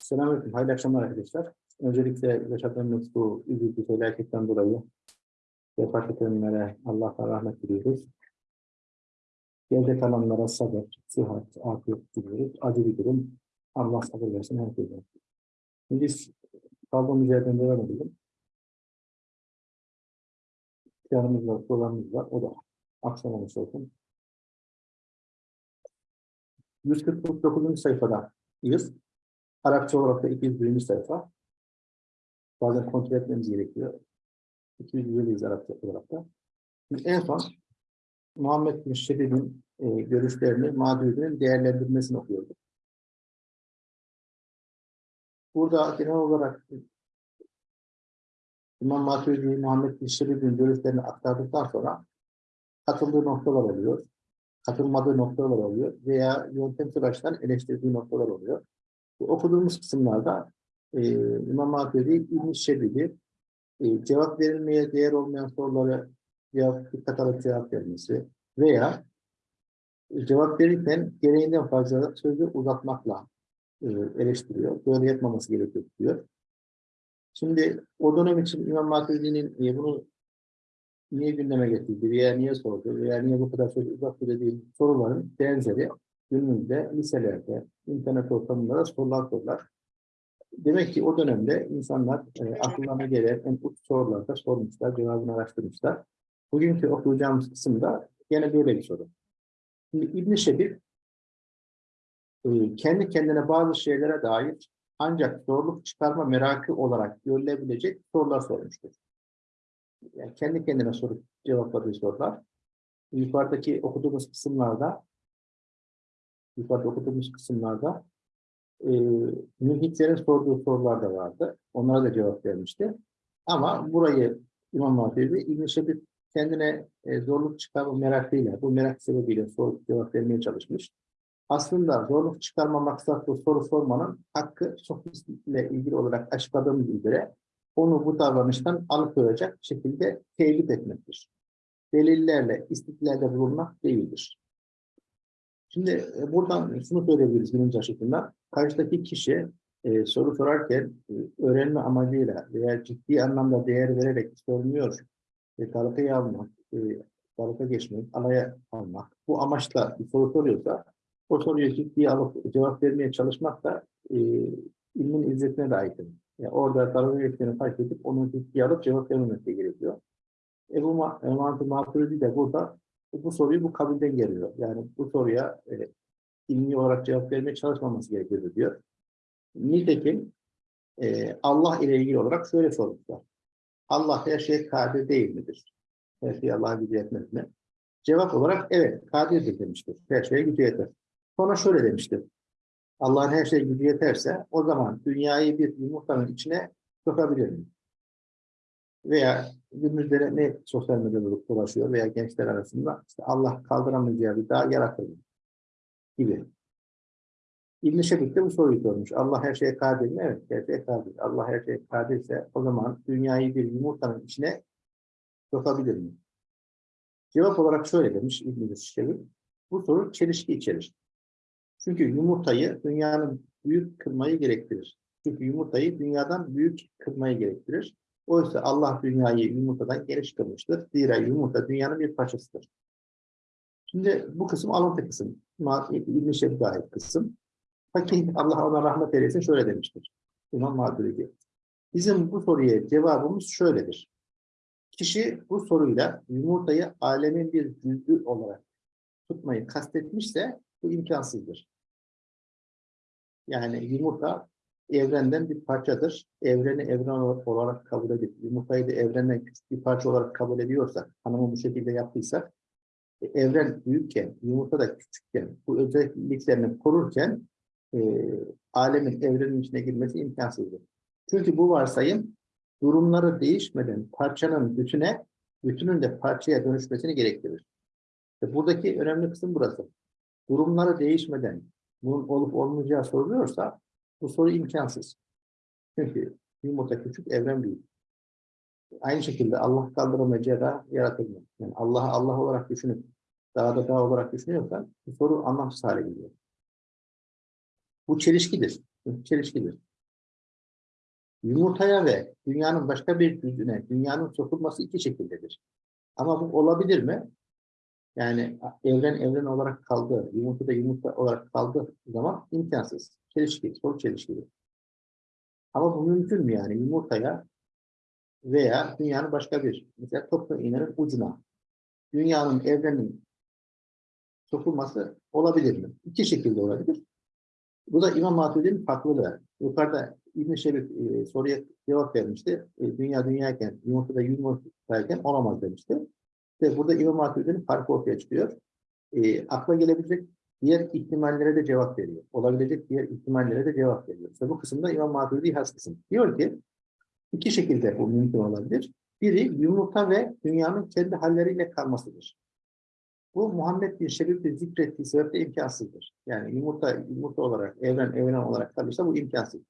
Selamünaleyküm. Hayırlı akşamlar arkadaşlar. Öncelikle yaşadığımız bu üzüntü felaketten dolayı vefat edenlere Allah'tan rahmet diliyoruz. Geride kalanlara sabır, sıhhat, afiyet diliyoruz. Acı bir durum. Allah sabır versin herkese. Şimdi biz kaldığımız yerden devam edelim. Yanımız var, dolarımız var. O da aksamamış olsun. 149. sayfadayız. Arapça olarak da 201. sayfa. Bazen kontrol etmemiz gerekiyor. 201'deyiz Arapça olarak da. Şimdi en son Muhammed bin e, görüşlerini, mağdurinin değerlendirmesini okuyorduk. Burada genel olarak İmam Maturidi, Muhammed bin görüşlerini aktardıktan sonra katıldığı noktalar oluyor, katılmadığı noktalar oluyor veya yöntemsel açıdan eleştirdiği noktalar oluyor. Bu okuduğumuz kısımlarda e, İmam Maturidi İbn-i Şebib'i e, cevap verilmeye değer olmayan soruları cevap, dikkat alıp cevap vermesi veya e, cevap verirken gereğinden fazla sözü uzatmakla e, eleştiriyor. Böyle yapmaması gerekiyor diyor. Şimdi o dönem için İmam Maturidi'nin e, bunu niye gündeme getirdi veya niye sordu veya niye bu kadar sözü uzattı dediği soruların benzeri günümüzde liselerde, internet ortamında da sorular sorular. Demek ki o dönemde insanlar e, akıllarına gelen en uç sorularda sormuşlar, cevabını araştırmışlar. Bugünkü okuyacağımız kısımda yine böyle bir soru. Şimdi İbn-i Şebib e, kendi kendine bazı şeylere dair ancak zorluk çıkarma merakı olarak görülebilecek sorular sormuştur. Yani kendi kendine sorup cevapladığı sorular. Yukarıdaki okuduğumuz kısımlarda yukarıda okuduğumuz kısımlarda e, mülhitlerin sorduğu sorular da vardı. Onlara da cevap vermişti. Ama burayı İmam Maturidi İbn-i Şebib kendine e, zorluk çıkarma merakıyla, bu merak sebebiyle soru cevap vermeye çalışmış. Aslında zorluk çıkarma maksatlı soru sormanın hakkı sofistle ilgili olarak açıkladığımız üzere onu bu davranıştan alıkoyacak şekilde teyit etmektir. Delillerle, istiklalde bulunmak değildir. Şimdi e, buradan şunu söyleyebiliriz birinci açıklığında. Karşıdaki kişi e, soru sorarken e, öğrenme amacıyla veya ciddi anlamda değer vererek sormuyor, e, dalgaya almak, e, dalga geçmek, alaya almak, bu amaçla bir soru soruyorsa o soruyu ciddiye alıp cevap vermeye çalışmak da e, ilmin izzetine de aykırı. Yani orada dalga geçtiğini fark edip onu ciddiye alıp cevap vermemek gerekiyor. Ebu Maturidi de burada bu soruyu bu kabilden geliyor. Yani bu soruya e, ilmi olarak cevap vermeye çalışmaması gerekiyor diyor. Nitekim e, Allah ile ilgili olarak şöyle sormuşlar. Allah her şey kadir değil midir? Her şeyi Allah'a gücü yetmez mi? Cevap olarak evet kadirdir demiştir. Her şeye gücü yeter. Sonra şöyle demiştir. Allah'ın her şeye gücü yeterse o zaman dünyayı bir yumurtanın içine sokabilir mi? Veya günümüzde ne sosyal medyada dolaşıyor veya gençler arasında işte Allah kaldıramayacağı bir daha yaratır mı? Gibi. İbn-i Şebik de bu soruyu sormuş. Allah her şeye kadir mi? Evet, her şeye kadir. Allah her şeye kadirse o zaman dünyayı bir yumurtanın içine sokabilir mi? Cevap olarak şöyle demiş İbn-i Şebik. Bu soru çelişki içerir. Çünkü yumurtayı dünyanın büyük kırmayı gerektirir. Çünkü yumurtayı dünyadan büyük kırmayı gerektirir. Oysa Allah dünyayı yumurtadan geniş kılmıştır. Zira yumurta dünyanın bir parçasıdır. Şimdi bu kısım alıntı kısım. İbn-i ait kısım. Fakih Allah ona rahmet eylesin şöyle demiştir. İmam Maturidi. Bizim bu soruya cevabımız şöyledir. Kişi bu soruyla yumurtayı alemin bir cüzdü olarak tutmayı kastetmişse bu imkansızdır. Yani yumurta evrenden bir parçadır. Evreni evren olarak kabul edip yumurtayı da evrenden bir parça olarak kabul ediyorsak, hanımı bu şekilde yaptıysak, e, evren büyükken, yumurta da küçükken, bu özelliklerini korurken e, alemin evrenin içine girmesi imkansızdır. Çünkü bu varsayım durumları değişmeden parçanın bütüne, bütünün de parçaya dönüşmesini gerektirir. İşte buradaki önemli kısım burası. Durumları değişmeden bunun olup olmayacağı soruluyorsa bu soru imkansız. Çünkü yumurta küçük, evren büyük. Aynı şekilde Allah kaldıramayacağı da yaratılmıyor. Yani Allah'ı Allah olarak düşünüp daha da daha olarak düşünüyorsan bu soru anlamsız hale geliyor. Bu çelişkidir. Çelişkidir. Yumurtaya ve dünyanın başka bir cüzüne dünyanın sokulması iki şekildedir. Ama bu olabilir mi? Yani evren evren olarak kaldı, yumurta da yumurta olarak kaldığı zaman imkansız. Çelişki, soru çelişkili. Ama bu mümkün mü yani yumurtaya veya dünyanın başka bir, mesela toplu iğnenin ucuna, dünyanın, evrenin sokulması olabilir mi? İki şekilde olabilir. Bu da İmam Maturidi'nin farklılığı. Yukarıda İbn-i Şerif e, soruya cevap vermişti. E, dünya dünyayken, yumurtada yumurtayken olamaz demişti. Ve burada İmam Maturidi'nin farkı ortaya çıkıyor. E, akla gelebilecek diğer ihtimallere de cevap veriyor. Olabilecek diğer ihtimallere de cevap veriyor. İşte bu kısımda İmam Maturidi has. Diyor ki, iki şekilde bu mümkün olabilir. Biri yumurta ve dünyanın kendi halleriyle kalmasıdır. Bu Muhammed bin Şerif'in zikrettiği sebeple imkansızdır. Yani yumurta, yumurta olarak, evren, evren olarak kalırsa bu imkansız.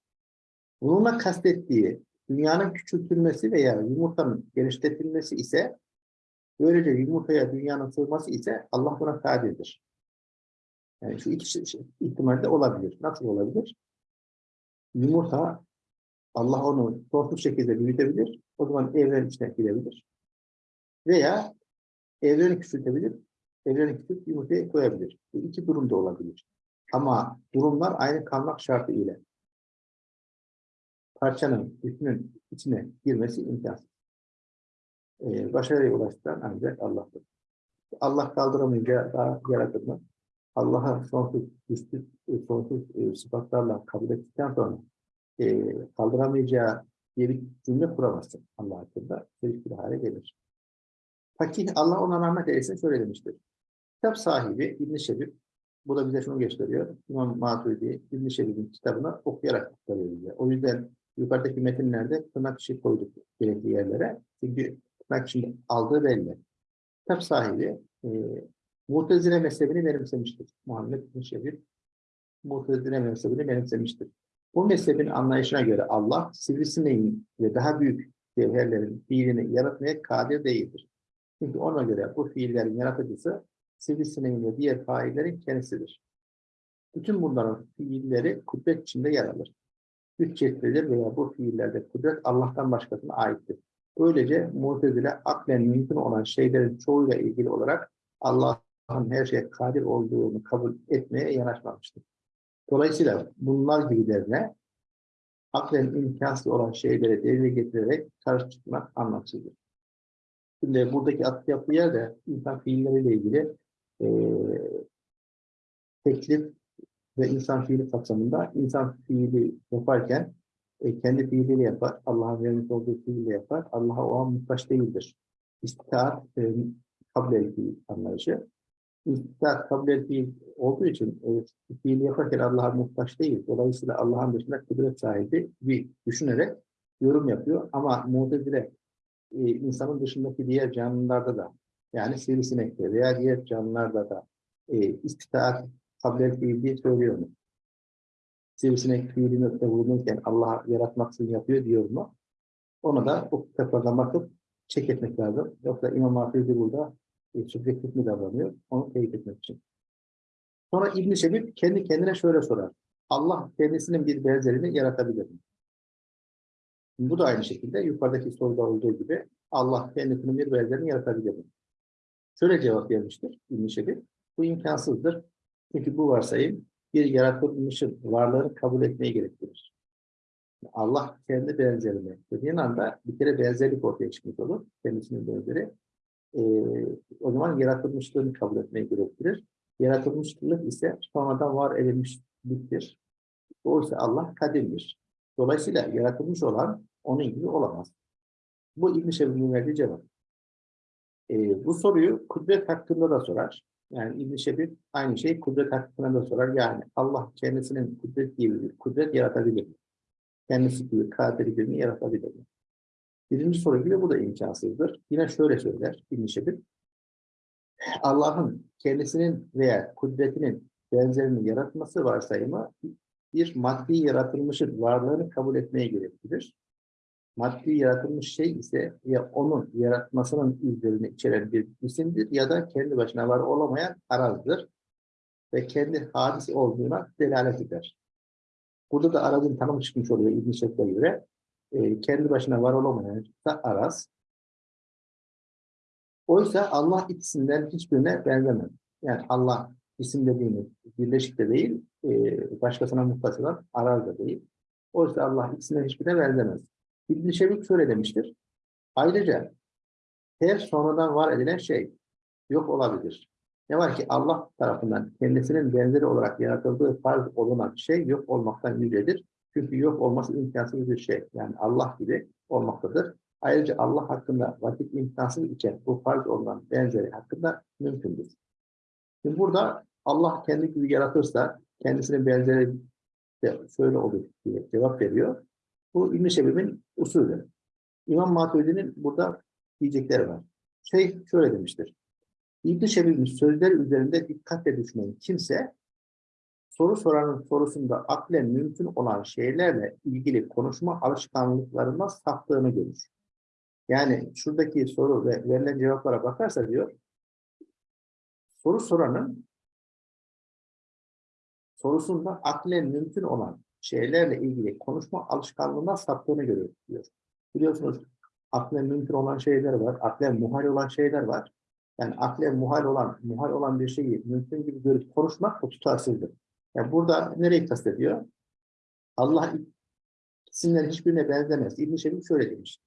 Bununla kastettiği dünyanın küçültülmesi veya yumurtanın genişletilmesi ise böylece yumurtaya dünyanın sığması ise Allah buna kadirdir. Yani şu iki şey, şey, ihtimalde olabilir. Nasıl olabilir? Yumurta Allah onu sonsuz şekilde büyütebilir. O zaman evren içine girebilir. Veya evreni küçültebilir. Evreni küçültüp yumurtaya koyabilir. Bu iki durum da olabilir. Ama durumlar aynı kalmak şartı ile parçanın, bütünün içine girmesi imkansız. Ee, başarıya ulaştıran ancak Allah'tır. Allah kaldıramayınca daha yaratır mı? Allah'a sonsuz, üstü, sonsuz e, sıfatlarla kabul ettikten sonra e, kaldıramayacağı bir cümle kuramazsın Allah hakkında. bir hale gelir. Fakih Allah ona rahmet eylesin şöyle demiştir. Kitap sahibi İbn-i Şebib, bu da bize şunu gösteriyor. İmam Maturidi İbn-i Şebib'in kitabını okuyarak aktarıyor bize. O yüzden yukarıdaki metinlerde tırnak işi koyduk gerekli yerlere. Çünkü tırnak işi aldığı belli. Kitap sahibi e, Mutezile mezhebini benimsemiştir. Muhammed bin Şebib Mutezile mezhebini benimsemiştir. Bu mezhebin anlayışına göre Allah sivrisineğin ve daha büyük cevherlerin fiilini yaratmaya kadir değildir. Çünkü ona göre bu fiillerin yaratıcısı sivrisineğin ve diğer faillerin kendisidir. Bütün bunların fiilleri kudret içinde yer alır. Güç cetvelidir veya bu fiillerde kudret Allah'tan başkasına aittir. Böylece mutezile aklen mümkün olan şeylerin çoğuyla ilgili olarak Allah Allah'ın her şeye kadir olduğunu kabul etmeye yanaşmamıştır. Dolayısıyla bunlar gibilerine aklen imkansız olan şeyleri devreye getirerek karşı çıkmak anlamsızdır. Şimdi buradaki atıf yaptığı yerde insan fiilleriyle ilgili e, teklif ve insan fiili kapsamında insan fiili yaparken e, kendi fiiliyle yapar, Allah'ın vermiş olduğu fiiliyle yapar, Allah'a o an muhtaç değildir. İstitaat e, kabul ettiği anlayışı istidat kabul ettiği olduğu için e, fiili yaparken Allah'a muhtaç değil. Dolayısıyla Allah'ın dışında kudret sahibi bir düşünerek yorum yapıyor. Ama mutezile e, insanın dışındaki diğer canlılarda da yani sivrisinekte veya diğer canlılarda da e, istitaat kabul diye söylüyor mu? Sivrisinek fiilini bulunurken Allah yaratmaksızın yapıyor diyor mu? Ona da o kitaplardan bakıp çek etmek lazım. Yoksa İmam Hatip'i burada subjektif mi davranıyor? Onu teyit etmek için. Sonra İbn-i Şebib kendi kendine şöyle sorar. Allah kendisinin bir benzerini yaratabilir mi? Bu da aynı şekilde yukarıdaki soruda olduğu gibi Allah kendisinin bir benzerini yaratabilir mi? Şöyle cevap vermiştir İbn-i Şebib. Bu imkansızdır. Çünkü bu varsayım bir yaratılmışın varlığını kabul etmeyi gerektirir. Allah kendi benzerini dediğin anda bir kere benzerlik ortaya çıkmış olur. Kendisinin benzeri e, o zaman yaratılmışlığını kabul etmeyi gerektirir. Yaratılmışlık ise sonradan var edilmişliktir. Oysa Allah kadimdir. Dolayısıyla yaratılmış olan onun gibi olamaz. Bu İbn-i Şebib'in verdiği cevap. E, bu soruyu kudret hakkında da sorar. Yani İbn-i Şebib aynı şey kudret hakkında da sorar. Yani Allah kendisinin kudret gibi bir kudret yaratabilir mi? Kendisi gibi kadir gibi yaratabilir mi? Birinci soru gibi bu da imkansızdır. Yine şöyle söyler İbn-i Şebib. Allah'ın kendisinin veya kudretinin benzerini yaratması varsayımı bir maddi yaratılmışın varlığını kabul etmeye gerektirir. Maddi yaratılmış şey ise ya onun yaratmasının izlerini içeren bir isimdir ya da kendi başına var olamayan arazdır ve kendi hadis olduğuna delalet eder. Burada da arazın tanımı çıkmış oluyor İbn-i göre. E, kendi başına var olamayan da araz. Oysa Allah ikisinden hiçbirine benzemez. Yani Allah isim dediğimiz birleşik de değil, e, başkasına muhtaç olan araz da değil. Oysa Allah ikisinden hiçbirine benzemez. İbn-i Şevik şöyle demiştir. Ayrıca her sonradan var edilen şey yok olabilir. Ne var ki Allah tarafından kendisinin benzeri olarak yaratıldığı farz olunan şey yok olmaktan yücedir. Çünkü yok olması imkansız bir şey. Yani Allah gibi olmaktadır. Ayrıca Allah hakkında vakit imkansız iken bu farz olunan benzeri hakkında mümkündür. Şimdi burada Allah kendi gibi yaratırsa kendisinin benzeri de şöyle olur diye cevap veriyor. Bu İbn-i Şebib'in usulü. İmam Maturidi'nin burada diyecekleri var. Şey şöyle demiştir. İbn-i Şebib'in üzerinde dikkatle düşünen kimse soru soranın sorusunda aklen mümkün olan şeylerle ilgili konuşma alışkanlıklarına saptığını görür. Yani şuradaki soru ve verilen cevaplara bakarsa diyor, soru soranın sorusunda aklen mümkün olan şeylerle ilgili konuşma alışkanlığına saptığını görüyor diyor. Biliyorsunuz aklen mümkün olan şeyler var, aklen muhal olan şeyler var. Yani aklen muhal olan, muhal olan bir şeyi mümkün gibi görüp konuşmak o tutarsızdır. Yani burada nereyi kastediyor? Allah isimlerin hiçbirine benzemez. İbn-i Şebib şöyle demiş.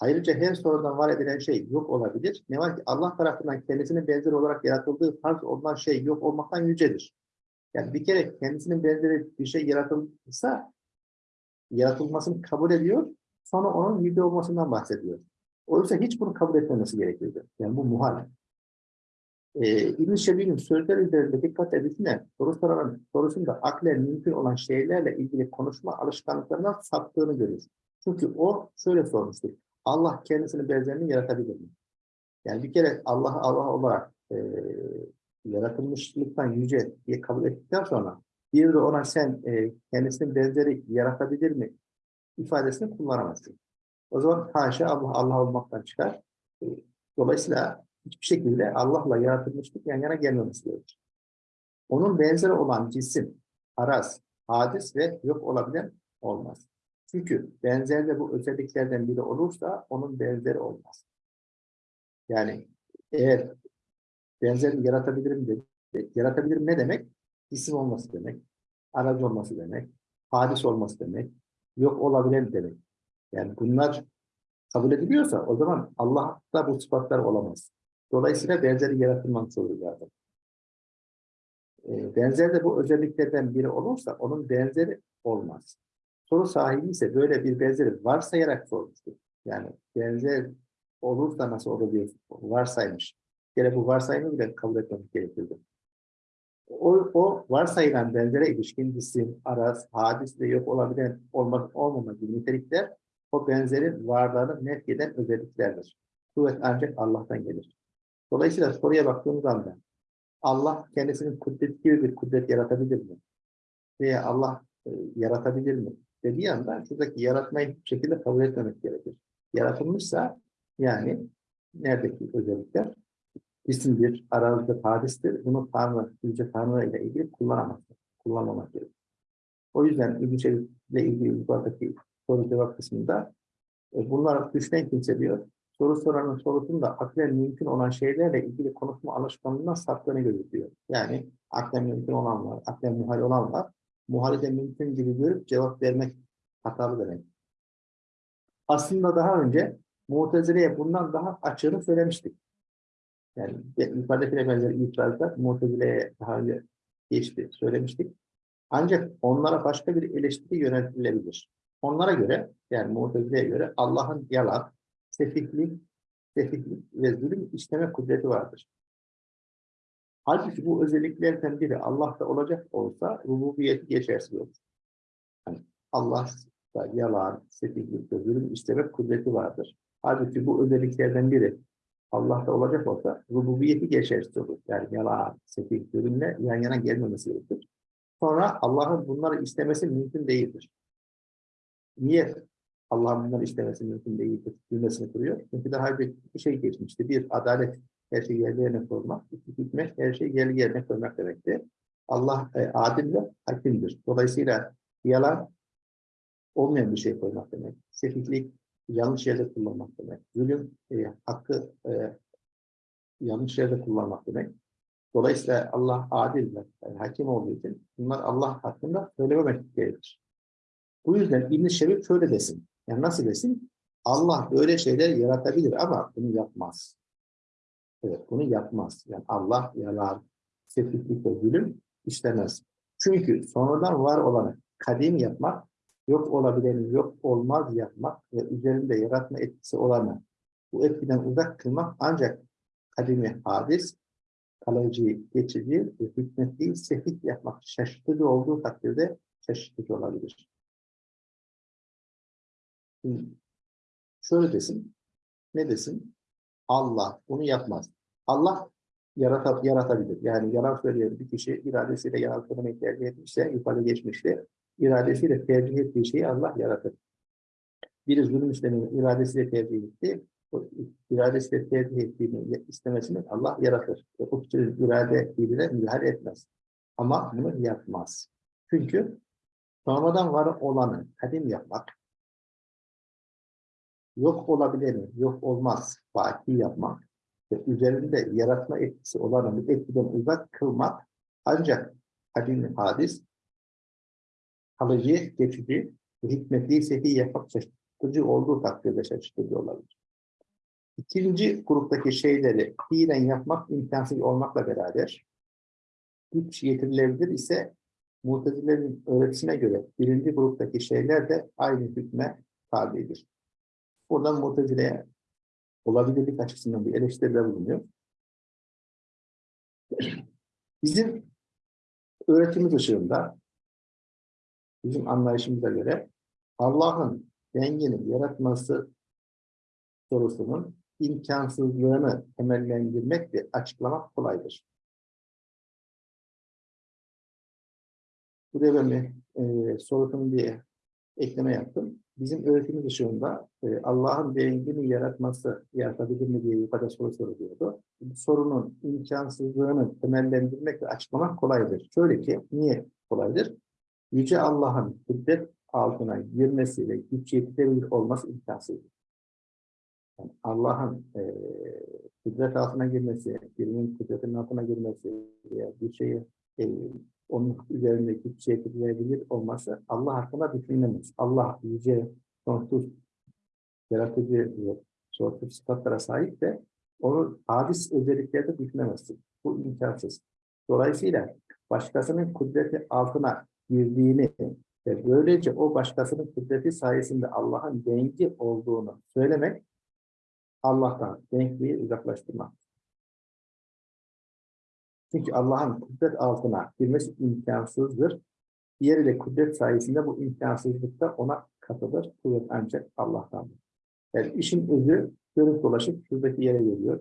Ayrıca her sorudan var edilen şey yok olabilir. Ne var ki Allah tarafından kendisinin benzer olarak yaratıldığı farz olan şey yok olmaktan yücedir. Yani bir kere kendisinin benzeri bir şey yaratılsa yaratılmasını kabul ediyor. Sonra onun yüce olmasından bahsediyor. Oysa hiç bunu kabul etmemesi gerekiyordu. Yani bu muhal. Ee, İbn-i Şebi'nin sözleri üzerinde dikkat edildiğinde soru soranın sorusunda aklen mümkün olan şeylerle ilgili konuşma alışkanlıklarından saptığını görür. Çünkü o şöyle sormuştur. Allah kendisini benzerini yaratabilir mi? Yani bir kere Allah Allah olarak e, yaratılmışlıktan yüce diye kabul ettikten sonra bir de ona sen e, kendisinin benzeri yaratabilir mi ifadesini kullanamazsın. O zaman haşa Allah Allah olmaktan çıkar. E, dolayısıyla hiçbir şekilde Allah'la yaratılmışlık yan yana gelmemesi gerekir. Onun benzeri olan cisim, araz, hadis ve yok olabilen olmaz. Çünkü benzerde bu özelliklerden biri olursa onun benzeri olmaz. Yani eğer benzerini yaratabilirim dedi. Yaratabilirim ne demek? İsim olması demek, aracı olması demek, hadis olması demek, yok olabilen demek. Yani bunlar kabul ediliyorsa o zaman Allah'ta bu sıfatlar olamaz. Dolayısıyla benzeri yaratılmamış olur zaten. E, benzer de bu özelliklerden biri olursa onun benzeri olmaz. Soru sahibi ise böyle bir benzeri varsayarak sormuştur. Yani benzer olursa nasıl olur diye varsaymış. Bir bu varsayımı bile kabul etmemek gerekirdi. O, o varsayılan benzere ilişkin cisim, araz, hadis ve yok olabilen olmak olmama gibi nitelikler o benzerin varlığını net eden özelliklerdir. Kuvvet ancak Allah'tan gelir. Dolayısıyla soruya baktığımız anda Allah kendisinin kudret gibi bir kudret yaratabilir mi? Veya Allah e, yaratabilir mi? Dediği anda şuradaki yaratmayı hiçbir şekilde kabul etmemek gerekir. Yaratılmışsa yani neredeki özellikler isimdir, aralıkta hadistir. Bunu Tanrı, Yüce Tanrı ile ilgili kullanamaz. Kullanmamak gerekir. O yüzden İbn-i ile ilgili yukarıdaki soru cevap kısmında e, bunlar düşünen kimse diyor, soru soranın sorusunda aklen mümkün olan şeylerle ilgili konuşma alışkanlığından saptığını gözüküyor. Yani aklen mümkün olan var, aklen muhal olan var. Muhali de mümkün gibi görüp cevap vermek hatalı demek. Aslında daha önce Mu'tezile'ye bundan daha açığını söylemiştik. Yani yukarıdakine benzer itirazlar Mu'tezile'ye daha önce geçti, söylemiştik. Ancak onlara başka bir eleştiri yöneltilebilir. Onlara göre, yani Mu'tezile'ye göre Allah'ın yalan, sefihlik, sefihlik ve zulüm işleme kudreti vardır. Halbuki bu özelliklerden biri Allah'ta olacak olsa rububiyeti geçersiz olur. Yani Allah'ta yalan, sefihlik ve zulüm işleme kudreti vardır. Halbuki bu özelliklerden biri Allah'ta olacak olsa rububiyeti geçersiz olur. Yani yalan, sefih, zulümle yan yana gelmemesi gerekir. Sonra Allah'ın bunları istemesi mümkün değildir. Niye Allah'ın bunları istemesi mümkün değildir cümlesini kuruyor. Çünkü daha bir, bir şey geçmişti. Bir, adalet her şeyi yerli yerine koymak. İki, hikmet her şeyi yerli yerine koymak demekti. Allah e, adil ve hakimdir. Dolayısıyla yalan olmayan bir şey koymak demek. Sefihlik yanlış yerde kullanmak demek. Zulüm e, hakkı e, yanlış yerde kullanmak demek. Dolayısıyla Allah adil ve yani hakim olduğu için bunlar Allah hakkında söylememek gerekir. Bu yüzden İbn-i Şerif şöyle desin. Yani nasıl desin? Allah böyle şeyler yaratabilir ama bunu yapmaz. Evet bunu yapmaz. Yani Allah yalan, sefihlik ve zulüm işlemez. Çünkü sonradan var olanı kadim yapmak, yok olabileni yok olmaz yapmak ve üzerinde yaratma etkisi olanı bu etkiden uzak kılmak ancak kadimi hadis, kalıcı, geçici ve hükmetli sefih yapmak şaşırtıcı olduğu takdirde şaşırtıcı olabilir. Şöyle desin, ne desin? Allah bunu yapmaz. Allah yarata, yaratabilir. Yani yalan söyleyen bir kişi iradesiyle yalan söylemeyi tercih etmişse, ifade geçmişte, iradesiyle tercih ettiği şeyi Allah yaratır. Biri zulüm işlemini iradesiyle tercih etti, o iradesiyle tercih ettiğini istemesini Allah yaratır. Ve o kişinin irade fiiline müdahale etmez. Ama bunu yapmaz. Çünkü sonradan var olanı kadim yapmak, yok olabileni, yok olmaz, baki yapmak ve üzerinde yaratma etkisi olanı etkiden uzak kılmak ancak kadim hadis, kalıcı, geçici hikmetli sehi yapmak şaşırtıcı olduğu takdirde şaşırtıcı olabilir. İkinci gruptaki şeyleri fiilen yapmak imkansız olmakla beraber güç getirilebilir ise Mutezilerin öğretisine göre birinci gruptaki şeyler de aynı hükme tabidir. Buradan Mutezile'ye olabilirlik açısından bir eleştiride bulunuyor. Bizim öğretimiz ışığında, bizim anlayışımıza göre Allah'ın dengini yaratması sorusunun imkansızlığını temellendirmek ve açıklamak kolaydır. Buraya ben bir e, sorusunun bir ekleme yaptım. Bizim öğretimiz ışığında e, Allah'ın dengini yaratması yaratabilir mi diye yukarıda soru soruluyordu. Sorunun imkansızlığını temellendirmek ve açıklamak kolaydır. Şöyle ki, niye kolaydır? Yüce Allah'ın kudret altına girmesiyle güç yetirebilir olması imkansızdır. Yani Allah'ın e, kudret altına girmesi, birinin kudretinin altına girmesi bir şeyi e, onun üzerindeki şey edilebilir olması Allah hakkında düşünülemez. Allah yüce, sonsuz, yaratıcı sonsuz sıfatlara sahip de onun hadis özelliklerde düşünemezsin. Bu imkansız. Dolayısıyla başkasının kudreti altına girdiğini ve böylece o başkasının kudreti sayesinde Allah'ın dengi olduğunu söylemek Allah'tan denkliği uzaklaştırmak. Çünkü Allah'ın kudret altına girmesi imkansızdır. Diğeriyle kudret sayesinde bu imkansızlıkta ona katılır. Kuvvet ancak Allah'tandır. Yani işin özü dönüp dolaşıp şuradaki yere geliyor.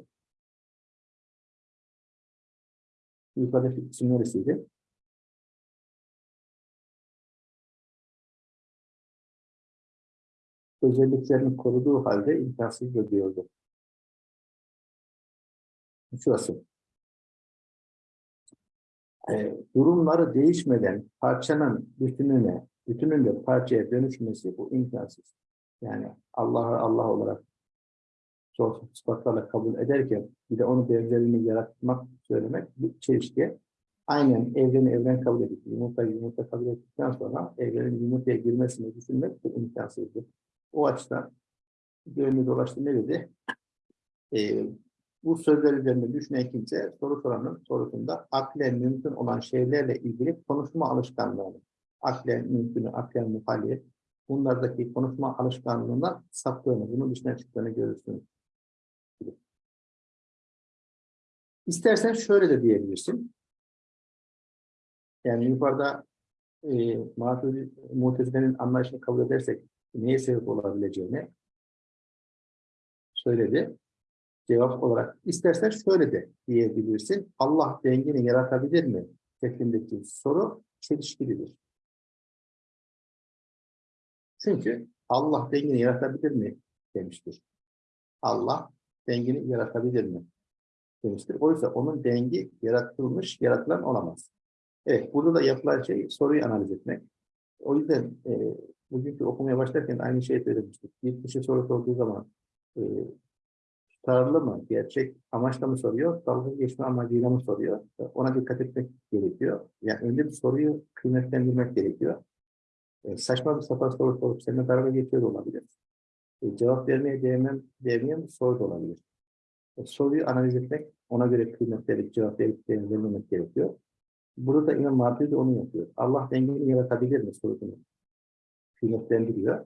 Yukarıdaki kısım neresiydi? özelliklerini koruduğu halde imkansız diyordu. Şurası. E, durumları değişmeden parçanın bütününe, bütünün de parçaya dönüşmesi bu imkansız. Yani Allah'ı Allah olarak sonsuz sıfatlarla kabul ederken bir de onu benzerini yaratmak, söylemek bir çelişki. Aynen evreni evren kabul edip, yumurtayı yumurta kabul ettikten sonra evrenin yumurtaya girmesini düşünmek bu imkansızdır. O açıdan dönme dolaştı ne dedi? E, bu sözler üzerinde düşünen kimse soru soranın sorusunda aklen mümkün olan şeylerle ilgili konuşma alışkanlığını, aklen mümkünü, aklen muhalli, bunlardaki konuşma alışkanlığından saptığını, bunun dışına çıktığını görürsünüz. İstersen şöyle de diyebilirsin. Yani yukarıda e, Mutezile'nin anlayışını kabul edersek neye sebep olabileceğini söyledi. Cevap olarak istersen şöyle de diyebilirsin. Allah dengini yaratabilir mi? şeklindeki soru çelişkilidir. Çünkü Allah dengini yaratabilir mi demiştir. Allah dengini yaratabilir mi demiştir. Oysa onun dengi yaratılmış, yaratılan olamaz. Evet, burada da yapılan şey soruyu analiz etmek. O yüzden e, bugünkü okumaya başlarken aynı şeyi söylemiştik. Bir kişi soru sorduğu zaman e, tutarlı mı, gerçek amaçla mı soruyor, dalga geçme amacıyla mı soruyor? Ona dikkat etmek gerekiyor. Yani önce bir soruyu kıymetlendirmek gerekiyor. E, saçma bir sapan soru sorup seninle dalga geçiyor olabilir. E, cevap vermeye değmem, değmeyen soru da olabilir. E, soruyu analiz etmek, ona göre kıymet verip cevap verip değerlendirmek gerekiyor. Burada İmam Mahdi de onu yapıyor. Allah dengeni yaratabilir mi sorusunu kıymetlendiriyor.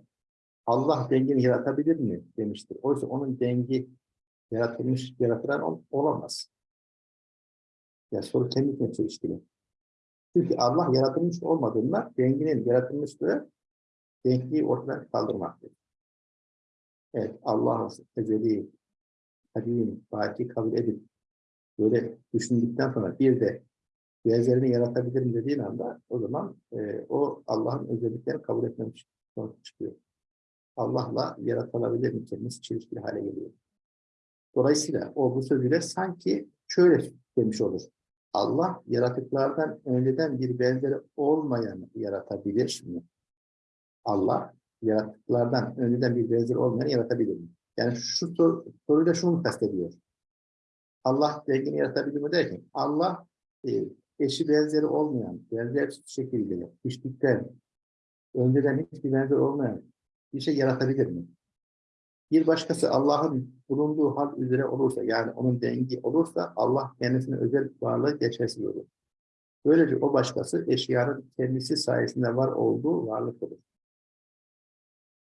Allah dengeni yaratabilir mi demiştir. Oysa onun dengi yaratılmış, yaratılan ol- olamaz. Ya soru kendine çelişkili. Çünkü Allah yaratılmış olmadığında denginin yaratılmışlığı denkliği ortadan kaldırmaktır. Evet, Allah ezeli, kadim, baki kabul edip böyle düşündükten sonra bir de benzerini yaratabilirim dediğin anda o zaman e, o Allah'ın özelliklerini kabul etmemiş sonuç çıkıyor. Allah'la yaratılabilir mi kelimesi çelişkili hale geliyor. Dolayısıyla o bu sözüyle sanki şöyle demiş olur. Allah yaratıklardan önceden bir benzeri olmayan yaratabilir mi? Allah yaratıklardan önceden bir benzeri olmayan yaratabilir mi? Yani şu sor, soruyla şunu mu kastediyor? Allah dengini yaratabilir mi derken Allah e, eşi benzeri olmayan, benzer şekilde hiçlikten önceden hiçbir benzer olmayan bir şey yaratabilir mi? Bir başkası Allah'ın bulunduğu hal üzere olursa, yani onun dengi olursa Allah kendisine özel varlığı geçersiz olur. Böylece o başkası eşyanın kendisi sayesinde var olduğu varlık olur.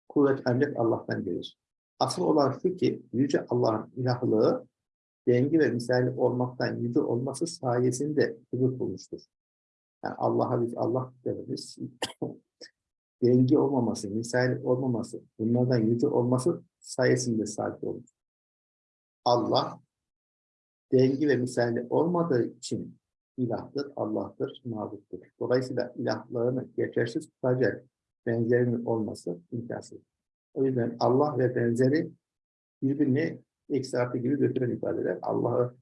Kuvvet ancak Allah'tan gelir. Asıl olan şu ki Yüce Allah'ın ilahlığı dengi ve misali olmaktan yüce olması sayesinde huzur bulmuştur. Yani Allah'a biz Allah deriz. dengi olmaması, misali olmaması, bunlardan yüce olması sayesinde sabit olmuş. Allah dengi ve misali olmadığı için ilahtır, Allah'tır, mabuttur. Dolayısıyla ilahlarını geçersiz tutacak benzerinin olması imkansız. O yüzden Allah ve benzeri birbirini eksi gibi götüren ifadeler. Allah'ı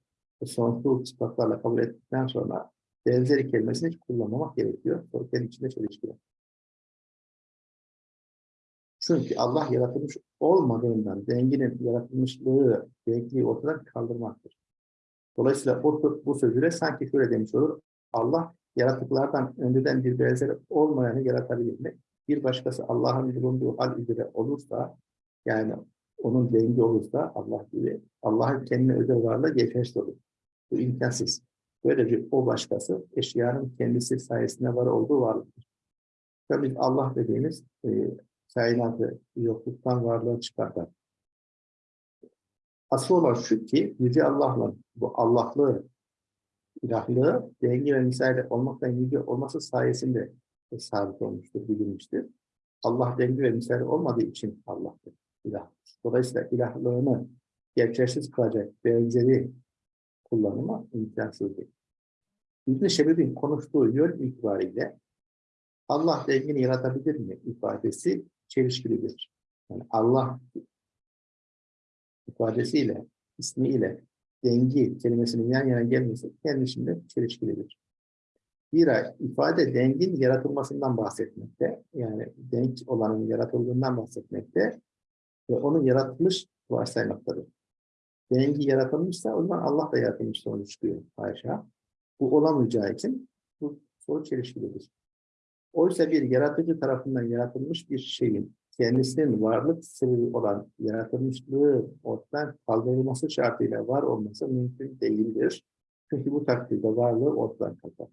sonsuz sıfatlarla kabul ettikten sonra benzeri kelimesini hiç kullanmamak gerekiyor. Kendi içinde çelişkiler. Çünkü Allah yaratılmış olmadığından denginin yaratılmışlığı, denkliği ortadan kaldırmaktır. Dolayısıyla o, bu sözüyle sanki şöyle demiş olur. Allah yaratıklardan önceden bir benzeri olmayanı yaratabilir mi? Bir başkası Allah'ın bulunduğu hal üzere olursa, yani onun dengi olursa Allah gibi, Allah'ın kendine özel varlığı geçersiz olur. Bu imkansız. Böylece o başkası eşyanın kendisi sayesinde var olduğu varlıktır. Tabii Allah dediğimiz e, kainatı yokluktan varlığa çıkartan. Asıl olan şu ki Yüce Allah'la bu Allah'lığı, ilahlığı dengi ve misali olmaktan yüce olması sayesinde sabit olmuştur, bilinmiştir. Allah dengi ve misali olmadığı için Allah'tır, ilah. Dolayısıyla ilahlığını geçersiz kılacak benzeri kullanımı imkansızdır. İbn-i Şebib'in konuştuğu yön itibariyle Allah dengini yaratabilir mi ifadesi çelişkilidir. Yani Allah ifadesiyle, ismiyle dengi kelimesinin yan yana gelmesi kendisinde çelişkilidir. Bir ifade dengin yaratılmasından bahsetmekte, yani denk olanın yaratıldığından bahsetmekte ve onu yaratmış varsaymaktadır. Dengi yaratılmışsa o zaman Allah da yaratılmış sonuç çıkıyor haşa. Bu olamayacağı için bu soru çelişkilidir. Oysa bir yaratıcı tarafından yaratılmış bir şeyin kendisinin varlık sebebi olan yaratılmışlığı ortadan kaldırılması şartıyla var olması mümkün değildir. Çünkü bu takdirde varlığı ortadan kalkar.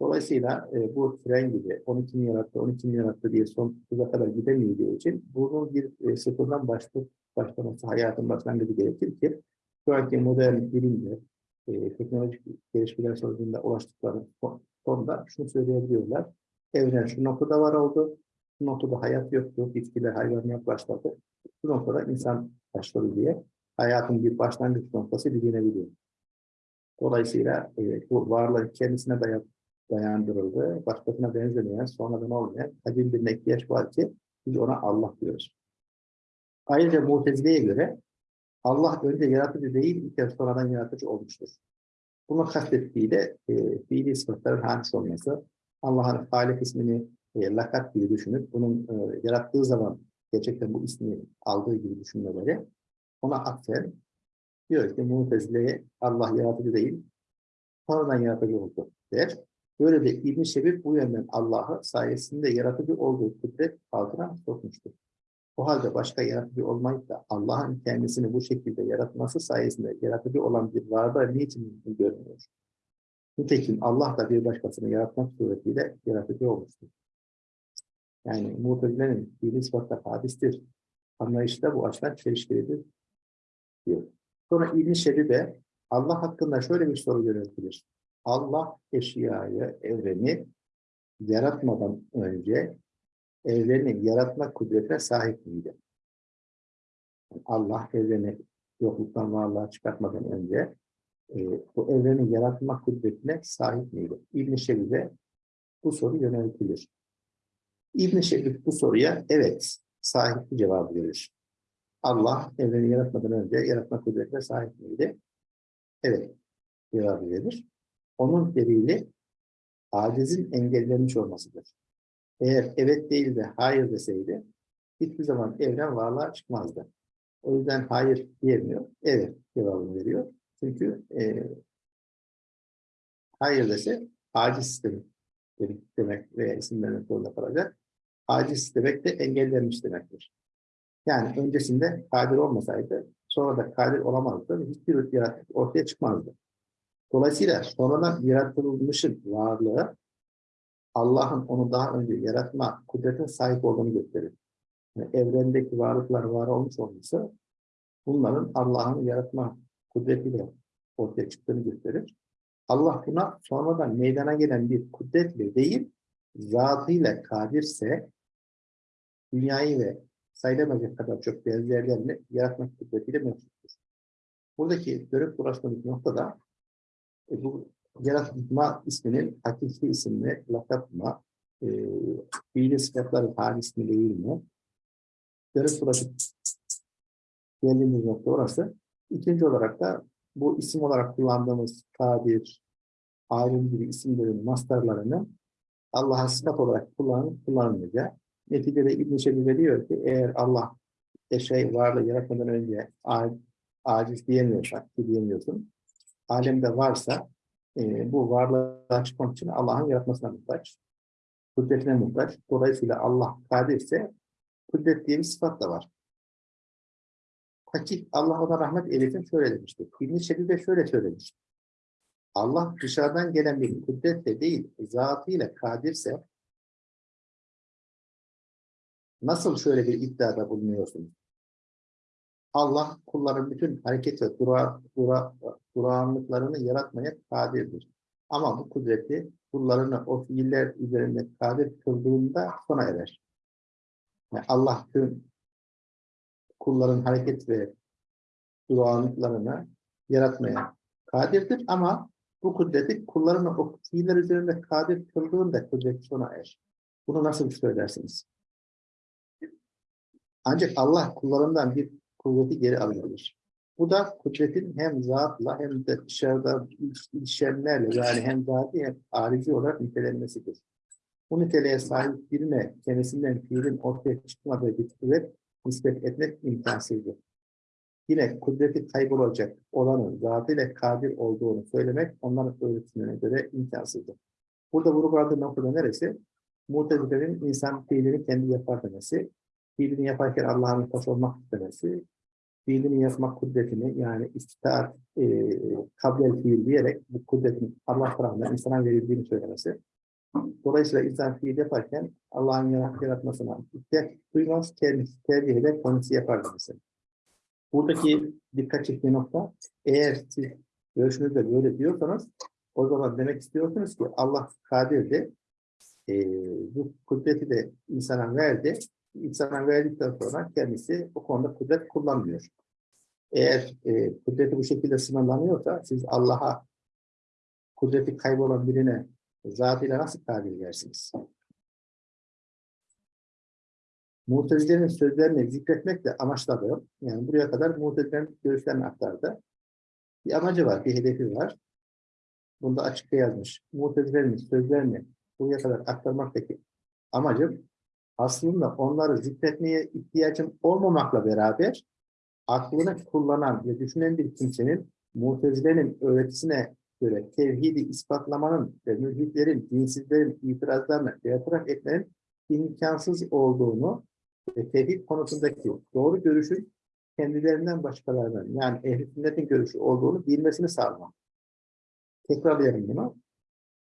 Dolayısıyla e, bu tren gibi 12 mi yarattı, 12 mi yarattı diye sonsuza kadar gidemeyeceği için bunun bir e, sıfırdan başlı, başlaması, hayatın başlangıcı gerekir ki şu anki modern bilimle, e, teknolojik gelişmeler sonucunda ulaştıkları sonunda şunu söyleyebiliyorlar. Evren şu noktada var oldu, bu noktada hayat yoktu, bitkiler hayvanlar başladı. Bu noktada insan başladı diye hayatın bir başlangıç noktası bilinebiliyor. Dolayısıyla e, bu varlık kendisine dayat, dayandırıldı. Başkasına benzemeyen, sonradan olmayan kadim bir ihtiyaç var ki biz ona Allah diyoruz. Ayrıca Mutezile'ye göre Allah önce yaratıcı değil, bir kez sonradan yaratıcı olmuştur. Bunu kastettiği de e, fiili sıfatların hadis olması, Allah'ın Halik ismini e, lakap gibi düşünüp bunun e, yarattığı zaman gerçekten bu ismi aldığı gibi düşünmeleri ona atfen diyor ki Mutezile'ye Allah yaratıcı değil, sonradan yaratıcı oldu der. Böyle de İbn Şebir bu yönden Allah'ı sayesinde yaratıcı olduğu kudret altına sokmuştur. O halde başka yaratıcı olmayıp da Allah'ın kendisini bu şekilde yaratması sayesinde yaratıcı olan bir varlığı niçin mümkün görmüyor? Nitekim Allah da bir başkasını yaratmak suretiyle yaratıcı olmuştur. Yani Mu'tezile'nin fiili ispatta hadistir. Anlayışı da bu açıdan çelişkilidir diyor. Sonra İbn-i Şebibe Allah hakkında şöyle bir soru yöneltilir. Allah eşyayı, evreni yaratmadan önce evreni yaratma kudretine sahip miydi? Allah evreni yokluktan varlığa çıkartmadan önce e, bu evreni yaratma kudretine sahip miydi? İbn-i Şebibe bu soru yöneltilir. İbn-i Şebib bu soruya evet sahip cevabı verir. Allah evreni yaratmadan önce yaratma kudretine sahip miydi? Evet cevabı verir. Onun delili acizin engellenmiş olmasıdır. Eğer evet değil de hayır deseydi hiçbir zaman evren varlığa çıkmazdı. O yüzden hayır diyemiyor. Evet cevabını veriyor. Çünkü e, hayır dese aciz demek, demek veya isim vermek zorunda kalacak. Aciz demek de engellenmiş demektir. Yani öncesinde kadir olmasaydı sonra da kadir olamazdı. Hiçbir yaratık ortaya çıkmazdı. Dolayısıyla sonradan yaratılmışın varlığı Allah'ın onu daha önce yaratma kudretine sahip olduğunu gösterir. Yani evrendeki varlıklar var olmuş olması bunların Allah'ın yaratma kudretiyle ortaya çıktığını gösterir. Allah buna sonradan meydana gelen bir kudretle değil, zatıyla kadirse dünyayı ve sayılamayacak kadar çok benzerlerini yaratmak kudretiyle mevcuttur. Buradaki dönüp dolaştığımız noktada e, bu yaratma isminin hakiki isimli lakap mı, e, fiili sıfatların hal ismi değil mi? Dönüp dolaşıp geldiğimiz nokta orası. İkinci olarak da bu isim olarak kullandığımız tabir, alim gibi isimlerin mastarlarını Allah'a sıfat olarak kullanıp kullanılmayacağı. Neticede İbn-i Şebibe diyor ki eğer Allah şey varlığı yaratmadan önce aciz diyemiyorsak, diyemiyorsun, alemde varsa e, bu varlığa çıkmak için Allah'ın yaratmasına muhtaç, kudretine muhtaç. Dolayısıyla Allah kadirse kudret diye bir sıfat da var. Hakik Allah ona rahmet eylesin şöyle demişti. İbn-i Şebibe şöyle söylemiş. Allah dışarıdan gelen bir kudretle değil, zatıyla kadirse nasıl şöyle bir iddiada bulunuyorsunuz? Allah kulların bütün hareket ve dura, dura, durağanlıklarını yaratmaya kadirdir. Ama bu kudreti kullarını o fiiller üzerinde kadir kıldığında sona erer. Yani Allah tüm kulların hareket ve durağanlıklarını yaratmaya kadirdir ama bu kudreti kullarını o fiiller üzerinde kadir kıldığında kudret sona erer. Bunu nasıl söylersiniz? Ancak Allah kullarından bir kuvveti geri alabilir. Bu da kudretin hem zatla hem de dışarıda ilişenlerle yani hem zati hem arici olarak nitelenmesidir. Bu niteliğe sahip birine kendisinden fiilin ortaya çıkmadığı bir kuvvet nispet etmek imkansızdır. Yine kudreti kaybolacak olanın zatıyla kadir olduğunu söylemek onların öğretimine göre imkansızdır. Burada vurguladığı noktada neresi? Mutezilerin insan fiilini kendi yapar demesi, fiilini yaparken Allah'ın muhtaç olmak istemesi, fiilini yazmak kudretini yani istitar e, kablel fiil diyerek bu kudretin Allah tarafından insana verildiğini söylemesi. Dolayısıyla fiil yaparken Allah'ın yaratmasına ihtiyaç duymaz, kendisi tercih eder, kendisi yapar demesi. Buradaki dikkat çektiği nokta, eğer siz görüşünüzde böyle diyorsanız, o zaman demek istiyorsunuz ki Allah kadirdi, e, bu kudreti de insana verdi, insana verdikten sonra kendisi o konuda kudret kullanmıyor. Eğer e, kudreti bu şekilde sınırlanıyorsa siz Allah'a kudreti kaybolan birine zatıyla nasıl tabir edersiniz? Mutezilerin sözlerini zikretmekle amaçladı. Yani buraya kadar Mutezilerin görüşlerini aktardı. Bir amacı var, bir hedefi var. Bunu da açıkça yazmış. Mutezilerin sözlerini buraya kadar aktarmaktaki amacım aslında onları zikretmeye ihtiyacım olmamakla beraber aklını kullanan ve düşünen bir kimsenin Mutezile'nin öğretisine göre tevhidi ispatlamanın ve mülhitlerin, dinsizlerin itirazlarını bertaraf etmenin imkansız olduğunu ve tevhid konusundaki doğru görüşün kendilerinden başkalarının yani ehl-i görüşü olduğunu bilmesini sağlamak. Tekrarlayalım bunu.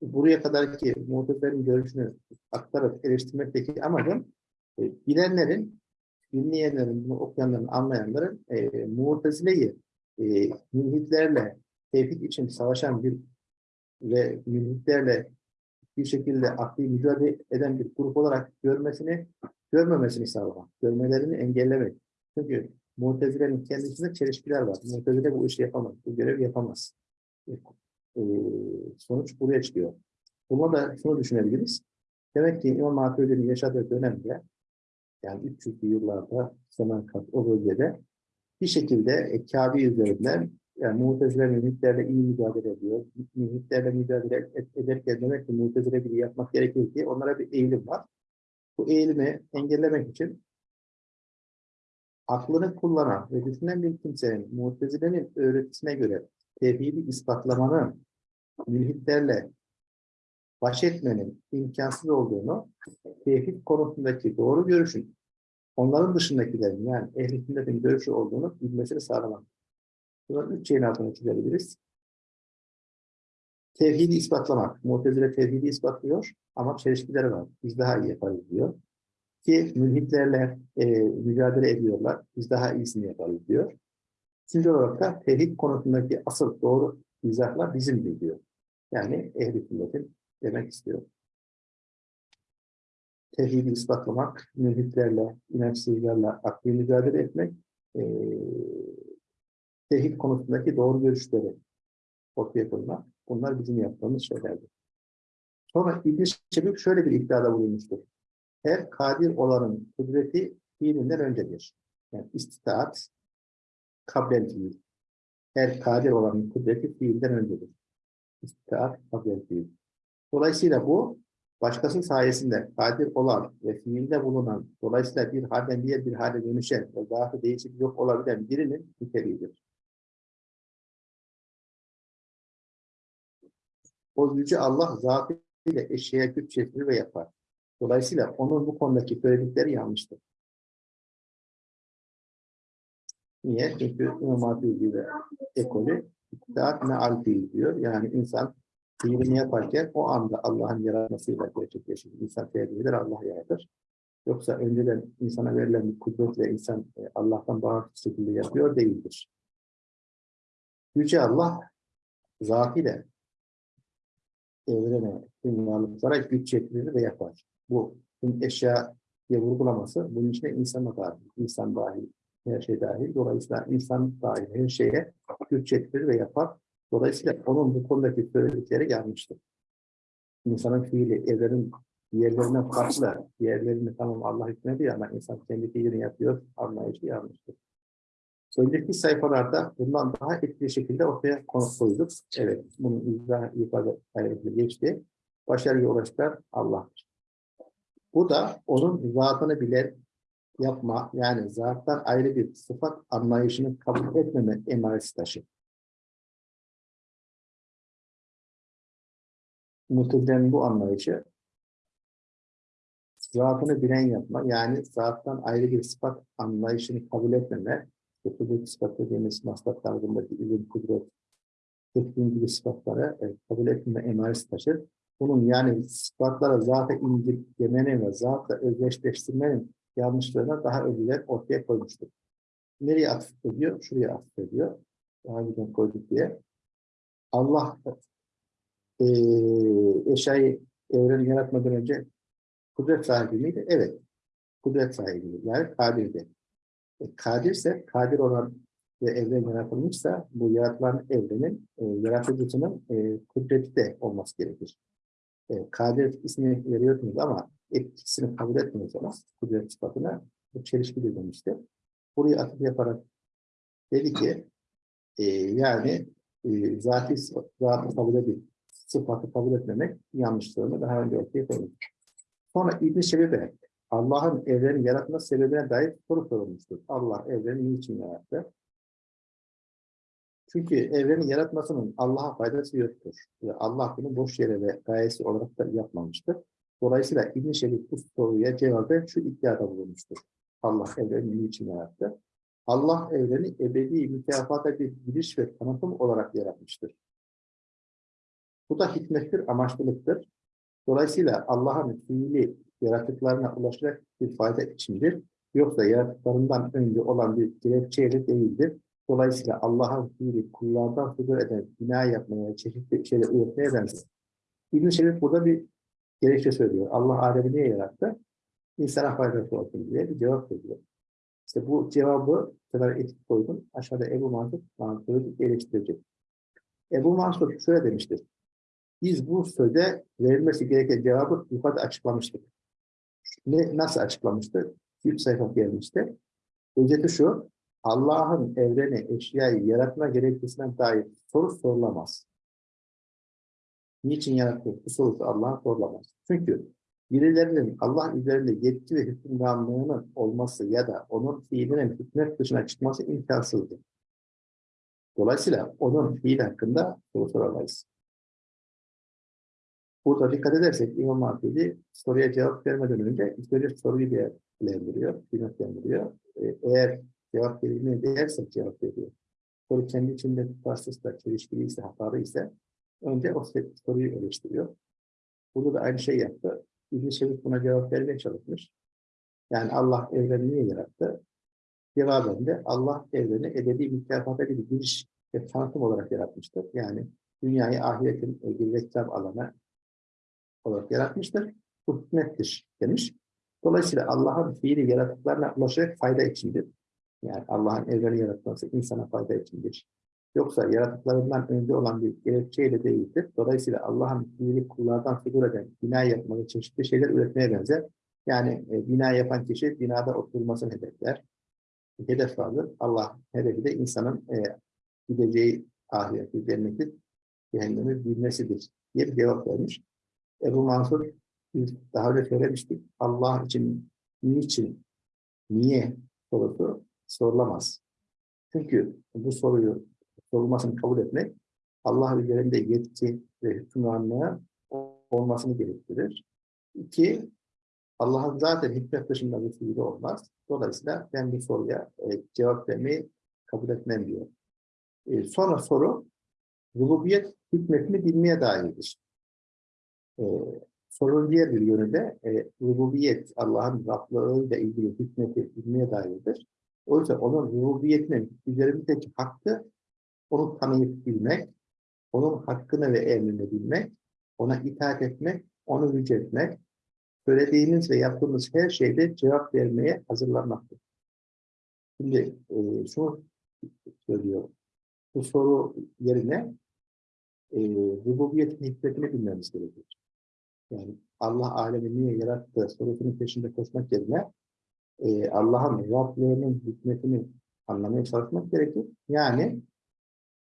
Buraya kadarki muhtemelenlerin görüşünü aktarıp eleştirmekteki amacım e, bilenlerin, dinleyenlerin, bunu okuyanların, anlayanların e, muhtezileyi e, mülhitlerle tevhid için savaşan bir ve mülhitlerle bir şekilde akli mücadele eden bir grup olarak görmesini, görmemesini sağlamak, görmelerini engellemek. Çünkü Mutezile'nin kendisinde çelişkiler var. Mutezile bu işi yapamaz, bu görevi yapamaz. Ee, sonuç buraya çıkıyor. Buna da şunu düşünebiliriz. Demek ki İmam Maturidi'nin yaşadığı dönemde, yani 300'lü yıllarda Semerkant o bölgede bir şekilde e, Kabe üzerinden yani Mu'tezile mühitlerle iyi mücadele ediyor. Mühitlerle mücadele ederken demek ki Mu'tezile gibi yapmak gerekir diye onlara bir eğilim var. Bu eğilimi engellemek için aklını kullanan ve düşünen bir kimsenin Mu'tezile'nin öğretisine göre tevhidi ispatlamanın mülhitlerle baş etmenin imkansız olduğunu, tevhid konusundaki doğru görüşün onların dışındakilerin yani ehl-i görüşü olduğunu bilmesini sağlamak. Bunun üç şeyin altına çizebiliriz. Tevhidi ispatlamak. Mu'tezile tevhidi ispatlıyor ama çelişkileri var. Biz daha iyi yaparız diyor. Ki mülhitlerle e, mücadele ediyorlar. Biz daha iyisini yaparız diyor. Üçüncü olarak da tevhid konusundaki asıl doğru izahlar bizim diyor. Yani ehl-i sünnetin demek istiyor. Tevhidi ispatlamak, mülhitlerle, inançsızlarla akli mücadele etmek, e, tevhid konusundaki doğru görüşleri ortaya koymak, bunlar bizim yaptığımız şeylerdir. Sonra İbn-i şöyle bir iddiada bulunmuştur. Her kadir olanın kudreti fiilinden öncedir. Yani istitaat, kablen fiil. Her kadir olanın kudreti fiilden öncedir. İstitaat, kablen fiil. Dolayısıyla bu, başkası sayesinde kadir olan ve fiilde bulunan, dolayısıyla bir halden diğer bir hale dönüşen ve zaafı değişik yok olabilen birinin niteliğidir. O yüce Allah zatıyla eşeğe güç yetirir ve yapar. Dolayısıyla onun bu konudaki söyledikleri yanlıştır. Niye? Çünkü İmam ve ekolü iktidat ne alfi diyor. Yani insan fiilini yaparken o anda Allah'ın yaratmasıyla gerçekleşir. İnsan tercih Allah yaratır. Yoksa önceden insana verilen bir kudretle insan e, Allah'tan bağımsız şekilde yapıyor değildir. Yüce Allah zatıyla evrene, tüm varlıklara güç çektirir ve yapar. Bu tüm eşya diye vurgulaması bunun içine insan dahil, insan dahil, her şey dahil. Dolayısıyla insan dahil her şeye güç çektirir ve yapar. Dolayısıyla onun bu konudaki söyledikleri yanlıştır. İnsanın fiili evrenin diğerlerine farklı, diğerlerini tamam Allah hükmediyor ama insan kendi fiilini yapıyor, anlayışı yanlıştır. Önceki sayfalarda bundan daha etkili şekilde ortaya koyduk. Evet, bunun izah yukarıda geçti. Başarıya ulaştıran Allah'tır. Bu da onun zatını bile yapma, yani zattan ayrı bir sıfat anlayışını kabul etmeme emaresi taşır. Mutezile'nin bu anlayışı zatını bilen yapma, yani zattan ayrı bir sıfat anlayışını kabul etmeme, kudret sıfat dediğimiz maslak tarzındaki ilim, kudret, tekniğin gibi sıfatları e, kabul etmeme emaresi taşır. Bunun yani sıfatlara zata indirgemenin ve zatla özdeşleştirmenin yanlışlarına daha önceden ortaya koymuştur. Nereye atıf ediyor? Şuraya atıf ediyor. Daha önceden koyduk diye. Allah e, eşyayı evreni yaratmadan önce kudret sahibi miydi? Evet. Kudret sahibi. Yani kadirdi. E, kadirse, kadir olan ve evren yaratılmışsa bu yaratılan evrenin e, yaratıcısının e, kudreti de olması gerekir. E, kadir ismini veriyorsunuz ama etkisini kabul etmiyorsanız kudret sıfatına bu çelişki demişti. Buraya atıp yaparak dedi ki e, yani e, zati, zatı kabul edip sıfatı kabul etmemek yanlışlığını daha önce ortaya koyduk. Sonra İbn-i Şebibe, Allah'ın evreni yaratma sebebine dair soru sorulmuştur. Allah evreni niçin yarattı? Çünkü evreni yaratmasının Allah'a faydası yoktur. Ve Allah bunu boş yere ve gayesi olarak da yapmamıştır. Dolayısıyla İbn-i Şebib bu soruya cevabı şu iddiada bulunmuştur. Allah evreni niçin yarattı? Allah evreni ebedi mükafata bir giriş ve tanıtım olarak yaratmıştır. Bu da hikmettir, amaçlılıktır. Dolayısıyla Allah'ın fiili yaratıklarına ulaşacak bir fayda içindir. Yoksa yaratıklarından önce olan bir gerekçeyle değildir. Dolayısıyla Allah'ın fiili kullardan fıdır eden bina yapmaya, çeşitli şeyler üretmeye benzer. İbn-i Şerif burada bir gerekçe söylüyor. Allah Adem'i niye yarattı? İnsana faydası olsun diye bir cevap veriyor. İşte bu cevabı kadar etik koydum. Aşağıda Ebu Mansur Mansur'u eleştirecek. Ebu Mansur şöyle demiştir. Biz bu söze verilmesi gereken cevabı yukarıda açıklamıştık. Ne, nasıl açıklamıştı? Bir sayfa gelmişti. Özeti şu, Allah'ın evreni, eşyayı yaratma gerekçesine dair soru sorulamaz. Niçin yarattı? Bu sorusu Allah'a sorulamaz. Çünkü birilerinin Allah üzerinde yetki ve hükümranlığının olması ya da onun fiilinin hükmet dışına çıkması imkansızdır. Dolayısıyla onun fiil hakkında soru soramayız. Burada dikkat edersek İmam Hatip'i soruya cevap vermeden önce ilk önce soruyu değerlendiriyor, kıymetlendiriyor. Ee, Eğer cevap verilmeye değerse cevap veriyor. Soru kendi içinde tutarsızsa, çelişkiliyse, hatalı ise önce o soruyu eleştiriyor. Burada da aynı şey yaptı. İbn-i Şevik buna cevap vermeye çalışmış. Yani Allah evreni niye yarattı? Cevaben de Allah evreni ebedi mükafata bir giriş ve tanıtım olarak yaratmıştır. Yani dünyayı ahiretin bir reklam alanı olarak yaratmıştır. Bu hikmettir demiş. Dolayısıyla Allah'ın fiili yaratıklarına ulaşarak fayda içindir. Yani Allah'ın evreni yaratması insana fayda içindir. Yoksa yaratıklarından önce olan bir gerekçeyle değildir. Dolayısıyla Allah'ın fiili kullardan figür eden bina yapmayı çeşitli şeyler üretmeye benzer. Yani e, bina yapan kişi binada oturmasını hedefler. Hedef vardır. Allah hedefi de insanın e, gideceği ahireti, cenneti, cehennemi bilmesidir diye bir cevap vermiş. Ebu Mansur biz daha önce söylemiştik. Allah için niçin, niye sorusu sorulamaz. Çünkü bu soruyu sorulmasını kabul etmek Allah üzerinde yetki ve hükümranlığı olmasını gerektirir. İki, Allah'ın zaten hikmet dışında bir fiili olmaz. Dolayısıyla ben bu soruya e, cevap vermeyi kabul etmem diyor. E, sonra soru, rububiyet hükmetini bilmeye dairdir. E, sorunun diğer bir yönü de e, rububiyet, Allah'ın Rablığıyla ilgili hükmeti bilmeye dairdir. O yüzden onun rububiyetinin üzerimizdeki hakkı onu tanıyıp bilmek, onun hakkını ve emrini bilmek, ona itaat etmek, onu yüceltmek, söylediğimiz ve yaptığımız her şeyde cevap vermeye hazırlanmaktır. Şimdi e, şunu söylüyor. Bu soru yerine e, rububiyetin hikmetini bilmemiz gerekiyor. Yani Allah alemi niye yarattı sorusunun peşinde koşmak yerine e, Allah'ın Rablığının hikmetini anlamaya çalışmak gerekir. Yani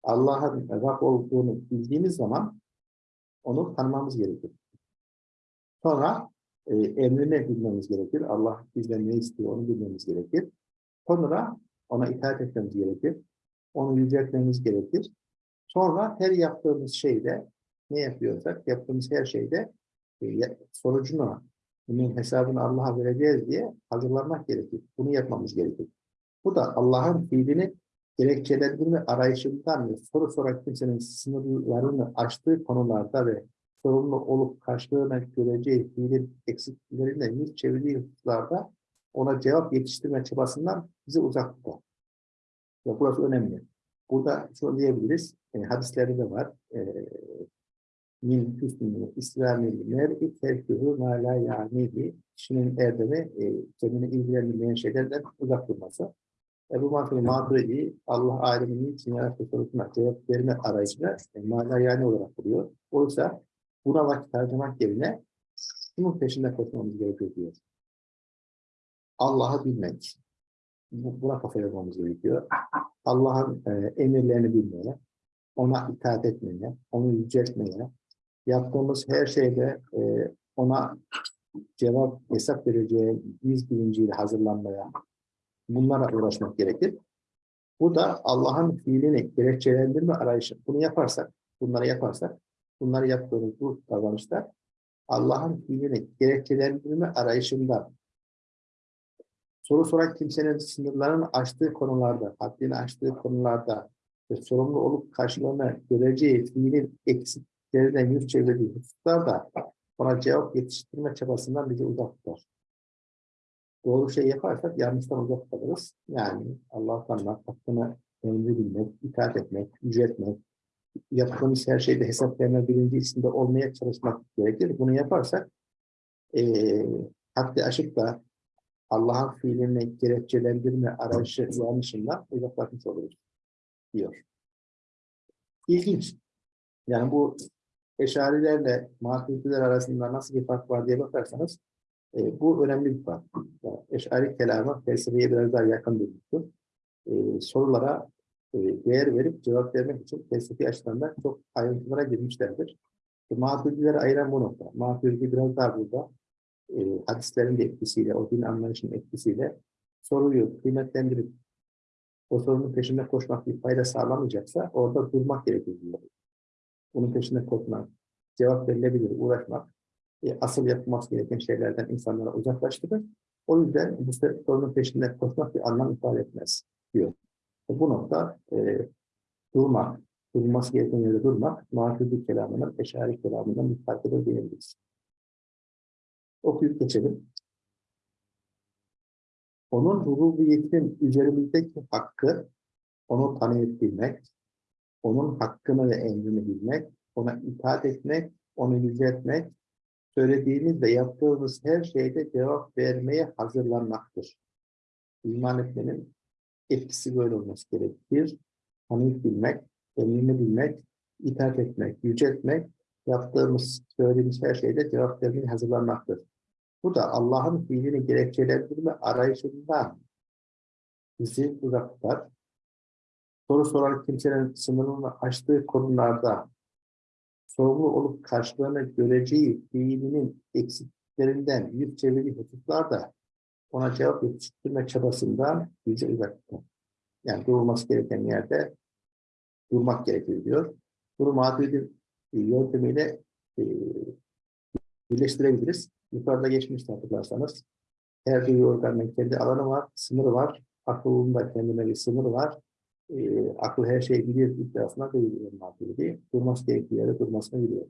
Allah'ın Rab olduğunu bildiğimiz zaman onu tanımamız gerekir. Sonra e, emrine bilmemiz gerekir. Allah bizden ne istiyor onu bilmemiz gerekir. Sonra ona itaat etmemiz gerekir. Onu yüceltmemiz gerekir. Sonra her yaptığımız şeyde ne yapıyorsak yaptığımız her şeyde sonucunu bunun hesabını Allah'a vereceğiz diye hazırlanmak gerekir. Bunu yapmamız gerekir. Bu da Allah'ın fiilini gerekçelendirme arayışından ve soru soran kimsenin sınırlarını aştığı konularda ve sorumlu olup karşılığına göreceği fiilin eksikliklerinden yüz çevirdiği hususlarda ona cevap yetiştirme çabasından bizi uzak tutar. Ve burası önemli. Burada şunu diyebiliriz, e, hadislerde de var. E, min hüsnü İslamil mer'i terkühü ma la ya'nihi kişinin erdemi e, kendini ilgilendirmeyen şeylerden uzak durması. Ebu Mansur Maturidi Allah aleminin için yarattığı sorusuna cevap verme arayışına e, mana yani olarak buluyor. Oysa buna vakit harcamak yerine şunun peşinde koşmamız gerekiyor diyor. Allah'ı bilmek. Bu, buna kafa yormamız gerekiyor. Allah'ın e, emirlerini bilmeye, ona itaat etmeye, onu yüceltmeye, yaptığımız her şeyde e, ona cevap hesap vereceği yüz bilinciyle hazırlanmaya bunlara uğraşmak gerekir. Bu da Allah'ın fiilini gerekçelendirme arayışı. Bunu yaparsak, bunları yaparsak, bunları yaptığımız bu davranışlar Allah'ın fiilini gerekçelendirme arayışında soru soran kimsenin sınırlarını aştığı konularda, haddini aştığı konularda ve sorumlu olup karşılığını göreceği fiilin eksiklerinden yüz çevirdiği hususlarda ona cevap yetiştirme çabasından bizi uzak tutar. Doğru şey yaparsak yanlıştan uzak kalırız. Yani Allah'tan tanımak, hakkını emri bilmek, itaat etmek, yüceltmek, yaptığımız her şeyde hesap verme bilinci içinde olmaya çalışmak gerekir. Bunu yaparsak e, haddi aşıp da Allah'ın fiilini gerekçelendirme arayışı yanlışından uzaklaşmış oluruz diyor. İlginç. Yani bu eşarilerle maturidiler arasında nasıl bir fark var diye bakarsanız e, bu önemli bir fark. Yani eşari kelamı felsefeye biraz daha yakın durmuştur. E, sorulara e, değer verip cevap vermek için felsefi açıdan da çok ayrıntılara girmişlerdir. E, maturidileri ayıran bu nokta. Maturidi biraz daha burada e, hadislerin etkisiyle, o din anlayışının etkisiyle soruyu kıymetlendirip o sorunun peşinde koşmak bir fayda sağlamayacaksa orada durmak gerekir. Bunun peşinde koşmak, cevap verilebilir, uğraşmak e, asıl yapılması gereken şeylerden insanlara uzaklaştırır. O yüzden bu sorunun peşinde koşmak bir anlam ifade etmez diyor. E, bu nokta e, durmak, durulması gereken yerde durmak, mahcubi kelamının, eşari kelamından farkıdır diyebiliriz. Okuyup geçelim. Onun rububiyetinin üzerimizdeki hakkı, onu tanıyıp bilmek, onun hakkını ve emrini bilmek, ona itaat etmek, onu yüceltmek, söylediğimiz ve yaptığımız her şeyde cevap vermeye hazırlanmaktır. İman etmenin etkisi böyle olması gerekir. Tanıyıp bilmek, emrini bilmek, itaat etmek, yüceltmek, yaptığımız, söylediğimiz her şeyde cevap vermeye hazırlanmaktır. Bu da Allah'ın fiilini gerekçelendirme arayışından bizi uzak tutar. Soru soran kimsenin sınırını aştığı konularda sorumlu olup karşılığını göreceği fiilinin eksiklerinden yüz çevirdiği hususlarda ona cevap yetiştirme çabasından bizi uzak tutar. Yani durulması gereken yerde durmak gerekiyor diyor. Bunu Maturid'in yöntemiyle e, birleştirebiliriz. Yukarıda geçmişti hatırlarsanız. Her duyu organının kendi alanı var, sınırı var. Aklında kendine bir sınırı var. E, akıl her şeyi bilir iddiasına değil Maturidi. Durması gerektiği yerde durmasını biliyor.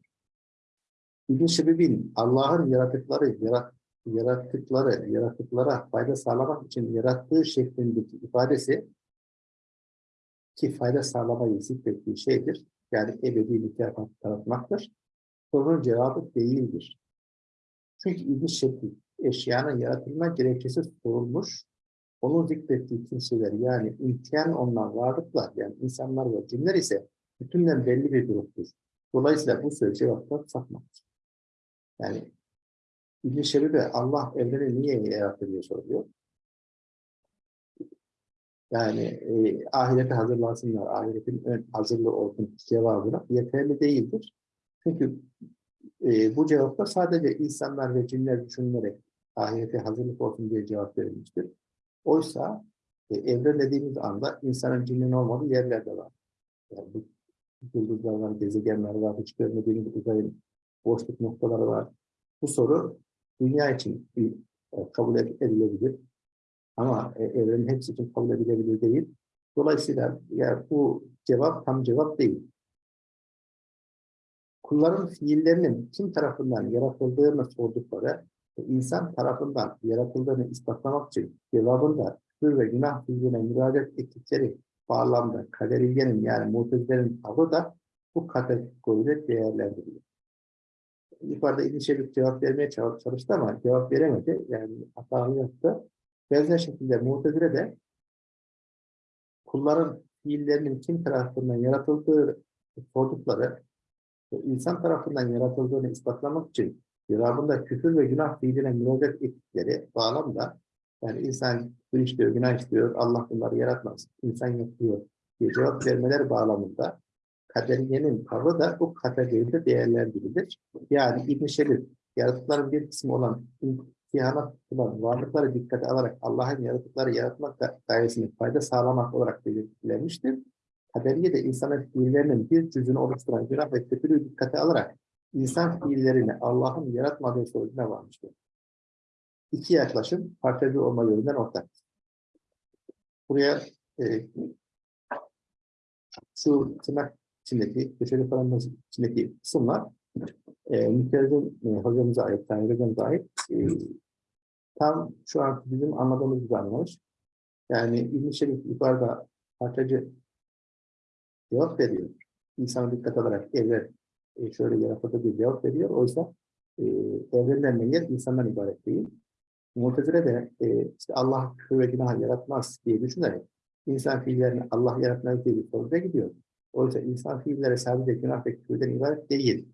İbn Şebib'in Allah'ın yaratıkları, yarat, yarattıkları, yaratıklara fayda sağlamak için yarattığı şeklindeki ifadesi ki fayda sağlamayı zikrettiği şeydir. Yani ebedi mükafat tanıtmaktır. Sorunun cevabı değildir. Çünkü ilginç şekli eşyanın yaratılma gerekçesi sorulmuş. Onun zikrettiği kimseler yani imtihan olunan varlıklar yani insanlar ve cinler ise bütünden belli bir gruptur. Dolayısıyla bu söz cevapta sapmaktır. Yani İbn-i Şebibe Allah evreni niye yarattı diye soruyor. Yani e, ahirete hazırlansınlar, ahiretin ön hazırlığı olsun cevabına yeterli değildir. Çünkü e, bu cevapta sadece insanlar ve cinler düşünülerek ahirete hazırlık olsun diye cevap verilmiştir. Oysa e, evren dediğimiz anda insanın cinin olmadığı yerler de var. Yani bu yıldızlar var, gezegenler var, hiç görmediğimiz uzayın boşluk noktaları var. Bu soru dünya için e, kabul edilebilir. Ama e, evrenin hepsi için kabul edilebilir değil. Dolayısıyla yani bu cevap tam cevap değil kulların fiillerinin kim tarafından yaratıldığını sordukları insan tarafından yaratıldığını ispatlamak için cevabında küfür ve günah fiiline müracaat ettikleri bağlamda kaderiyenin yani mutezilerin tavrı da bu kategoride değerlendiriliyor. Yukarıda İbn Şebik cevap vermeye çalıştı ama cevap veremedi. Yani hatalı yaptı. Benzer şekilde mutezile de kulların fiillerinin kim tarafından yaratıldığı sordukları insan tarafından yaratıldığını ispatlamak için cevabında küfür ve günah fiiline müracaat ettikleri bağlamda yani insan küfür işliyor, günah işliyor, Allah bunları yaratmaz, insan yapıyor diye cevap vermeler bağlamında kaderiyenin tavrı da bu kategoride değerlendirilir. Yani İbn-i Şerif yaratıkların bir kısmı olan imtihana tutulan varlıkları dikkate alarak Allah'ın yaratıkları yaratmak da gayesine fayda sağlamak olarak belirtilenmiştir. Kaderiye de insanın fiillerinin bir cüzünü oluşturan günah ve kötülüğü dikkate alarak insan fiillerini Allah'ın yaratmadığı sonucuna varmıştır. İki yaklaşım parçacı olma yönünden ortak. Buraya e, şu tırnak içindeki, köşeli paramız içindeki kısımlar e, mütercim e, hocamıza ait, Tanrı hocamıza ait e, tam şu an bizim anladığımız gibi anlamış. Yani İbn-i Şerif yukarıda parçacı cevap veriyor. İnsanı dikkat alarak evren e, şöyle yaratıldı bir cevap veriyor. Oysa e, evrenden meyyet insandan ibaret değil. Mu'tezile de e, işte Allah küfür ve yaratmaz diye düşünerek insan fiillerini Allah yaratmaz diye bir soruya gidiyor. Oysa insan fiilleri sadece günah ve küfürden ibaret değil.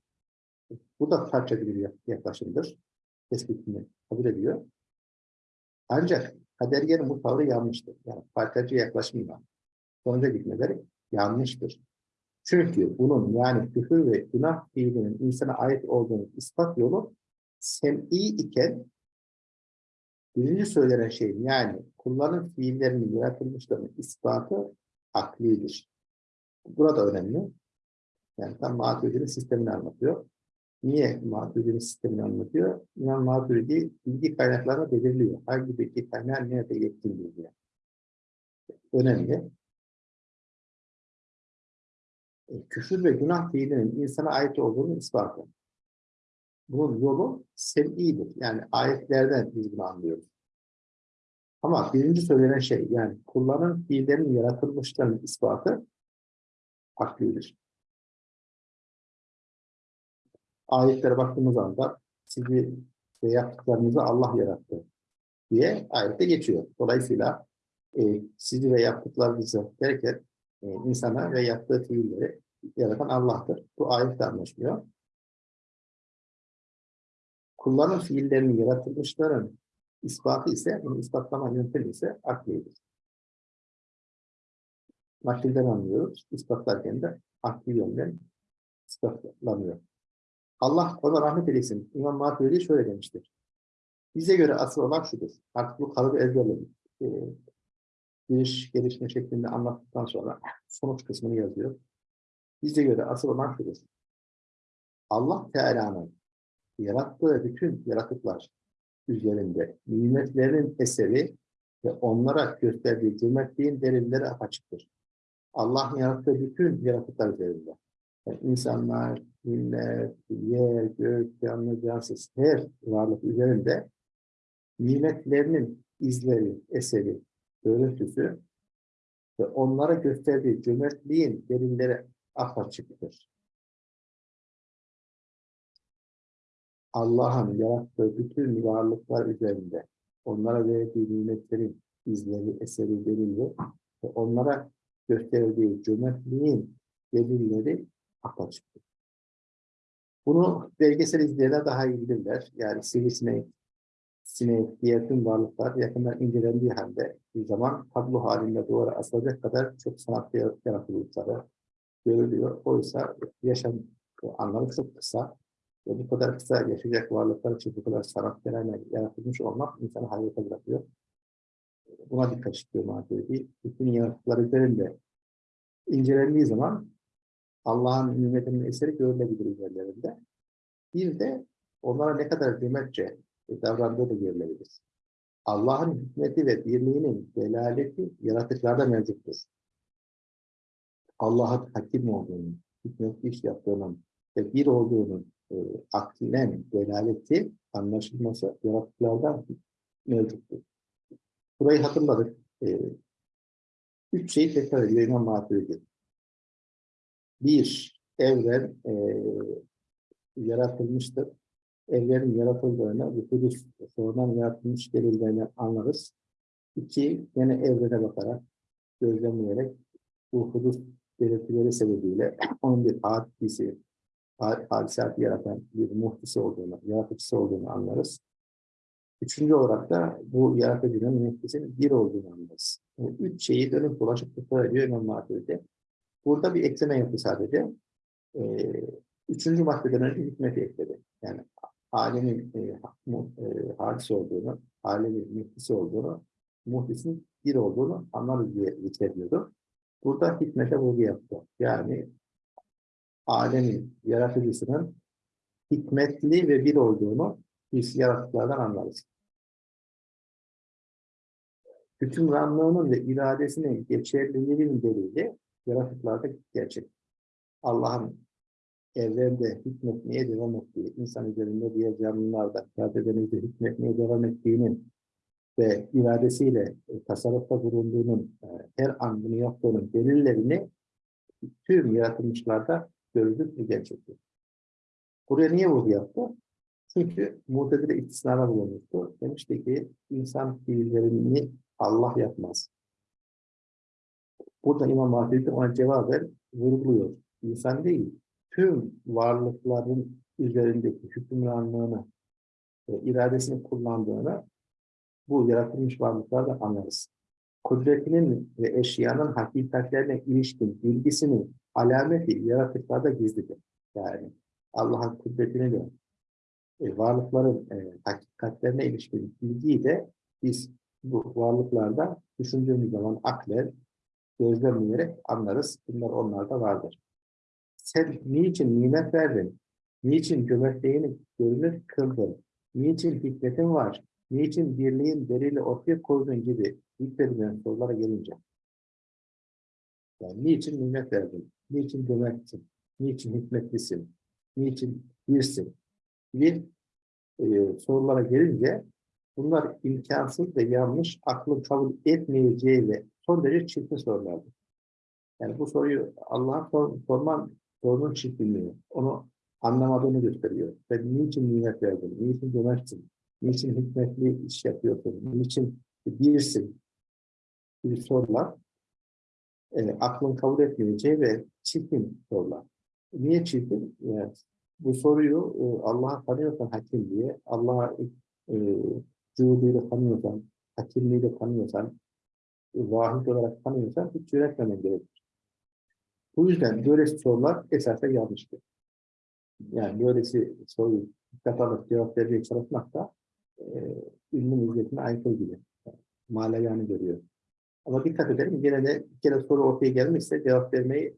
Bu da parçacı bir yaklaşımdır. Tespitini kabul ediyor. Ancak kadergenin bu tavrı yanlıştır. Yani parçacı yaklaşımla sonuca gitmeleri yanlıştır. Çünkü bunun yani küfür ve günah fiilinin insana ait olduğunu ispat yolu sem'i iken birinci söylenen şey yani kulların fiillerinin yaratılmışlarının ispatı aklidir. Burada önemli. Yani tam Maturidi'nin sistemini anlatıyor. Niye Maturidi'nin sistemini anlatıyor? İmam Maturidi bilgi kaynaklarını belirliyor. Hangi bilgi kaynağı nerede yetkin diye. Önemli. Küfür ve günah fiilinin insana ait olduğunu ispatı. Bunun yolu sem'idir. Yani ayetlerden biz bunu anlıyoruz. Ama birinci söylenen şey yani kulların fiillerinin yaratılmışlarının ispatı aklidir. Ayetlere baktığımız anda sizi ve yaptıklarınızı Allah yarattı diye ayette geçiyor. Dolayısıyla e, sizi ve yaptıklarınızı derken e, insana ve yaptığı fiilleri yaratan Allah'tır. Bu ayette anlaşılıyor. Kulların fiillerini yaratılmışların ispatı ise, bunu ispatlama yöntemi ise aklidir. Nakilden anlıyoruz. İspatlarken de akli yönden ispatlanıyor. Allah ona rahmet eylesin. İmam Maturidi şöyle demiştir. Bize göre asıl olan şudur. Artık bu kalıbı ezberledik. Ee, giriş, gelişme şeklinde anlattıktan sonra sonuç kısmını yazıyor. Bize göre asıl olan şudur. Allah Teala'nın yarattığı bütün yaratıklar üzerinde nimetlerin eseri ve onlara gösterdiği cömertliğin delilleri apaçıktır. Allah yarattığı bütün yaratıklar üzerinde. Yani insanlar, millet, yer, gök, canlı, cansız her varlık üzerinde nimetlerinin izleri, eseri, görüntüsü ve onlara gösterdiği cömertliğin delilleri apaçıktır. Allah'ın yarattığı bütün varlıklar üzerinde onlara verdiği nimetlerin izleri, eseri, delilleri ve onlara gösterdiği cömertliğin delilleri apaçıktır. Bunu belgesel izleyenler daha iyi bilirler. Yani sivrisinek, sinek, diğer tüm varlıklar yakından incelendiği halde bir zaman tablo halinde duvara asılacak kadar çok sanatlı yaratılışları görülüyor. Oysa yaşam anlamı çok kısa ve bu kadar kısa yaşayacak varlıklar için bu kadar sanat yaratılmış olmak insanı hayrete bırakıyor. Buna dikkat istiyor Maturidi. Bütün yaratıklar üzerinde incelendiği zaman Allah'ın nimetinin eseri görülebilir üzerlerinde. Bir de onlara ne kadar cömertçe davrandığı da görülebilir. Allah'ın hikmeti ve birliğinin delaleti yaratıklarda mevcuttur. Allah'ın hakim olduğunu, hikmetli iş yaptığının ve bir olduğunun e, aklen delaleti, anlaşılması yaratıklardan mevcuttur. Burayı hatırladık. E, üç şeyi tekrar ediyor İmam Maturidi. Bir, evren e, yaratılmıştır. Evrenin yaratıldığını, Kudüs sonradan yaratılmış delillerini anlarız. İki, yine evrene bakarak, gözlemleyerek bu Kudüs belirtileri sebebiyle onun bir hadisi, hadisatı yaratan bir muhtisi olduğunu, yaratıcısı olduğunu anlarız. Üçüncü olarak da bu yaratıcının muhtisinin bir olduğunu anlarız. Yani üç şeyi dönüp dolaşıp tekrar ediyor İmam Maturidi. Burada bir ekleme yaptı sadece. Ee, üçüncü maddeden önce hikmeti ekledi. Yani alemin e, mu- e, hadis olduğunu, alemin muhtisi olduğunu, muhtisin bir olduğunu anlarız diye zikrediyordu. Burada hikmete vurgu yaptı. Yani alemin yaratıcısının hikmetli ve bir olduğunu biz yaratıklardan anlarız. Hükümranlığının ve iradesinin geçerliliğinin delili yaratıklarda gerçek. Allah'ın evrende hükmetmeye devam ettiği, insan üzerinde diğer canlılarda, kadedenizde hükmetmeye devam ettiğinin ve iradesiyle e, tasarrufta bulunduğunun, e, her an bunu yaptığının delillerini tüm yaratılmışlarda görülür ve gerçektir. Buraya niye vurgu yaptı? Çünkü Mu'tezile istisnada bulunmuştu. Demişti ki insan fiillerini Allah yapmaz. Burada İmam Mahdi ona cevaben vurguluyor. İnsan değil, tüm varlıkların üzerindeki hükümranlığını, iradesini kullandığını bu yaratılmış varlıklarda anlarız. Kudretinin ve eşyanın hakikatlerine ilişkin bilgisini alameti yaratıklarda gizlidir. Yani Allah'ın kudretini de e, varlıkların e, hakikatlerine ilişkin bilgiyi de biz bu varlıklarda düşündüğümüz zaman aklen gözlemleyerek anlarız. Bunlar onlarda vardır. Sen niçin nimet verdin? Niçin cömertliğini görünür kıldın? Niçin hikmetin var? Niçin birliğin delili ortaya koydun gibi yüklerilen sorulara gelince. Yani niçin nimet verdin? Niçin cömertsin? Niçin hikmetlisin? Niçin birsin? gibi e, sorulara gelince bunlar imkansız ve yanlış, aklın kabul etmeyeceği ve son derece çirkin sorulardır. Yani bu soruyu Allah'a sor, sorman sorunun çirkinliği, onu anlamadığını gösteriyor. Sen niçin nimet verdin, niçin cömertsin, niçin hikmetli iş yapıyorsun, niçin birsin gibi sorular e, aklın kabul etmeyeceği ve çirkin sorular. Niye çirkin? Yani bu soruyu e, Allah'a tanıyorsan hakim diye, Allah'a e, cühuduyla tanıyorsan, hakimliğiyle tanıyorsan, e, vahid olarak tanıyorsan hiç yönetmemen gerekir. Bu yüzden böyle sorular esasen yanlıştır. Yani böylesi soruyu dikkat alıp cevap vermeye çalışmak da e, ilmin izzetine aykırı gibi. Yani, Malayanı görüyor. Ama dikkat edelim, gene de bir kere soru ortaya gelmişse cevap vermeyi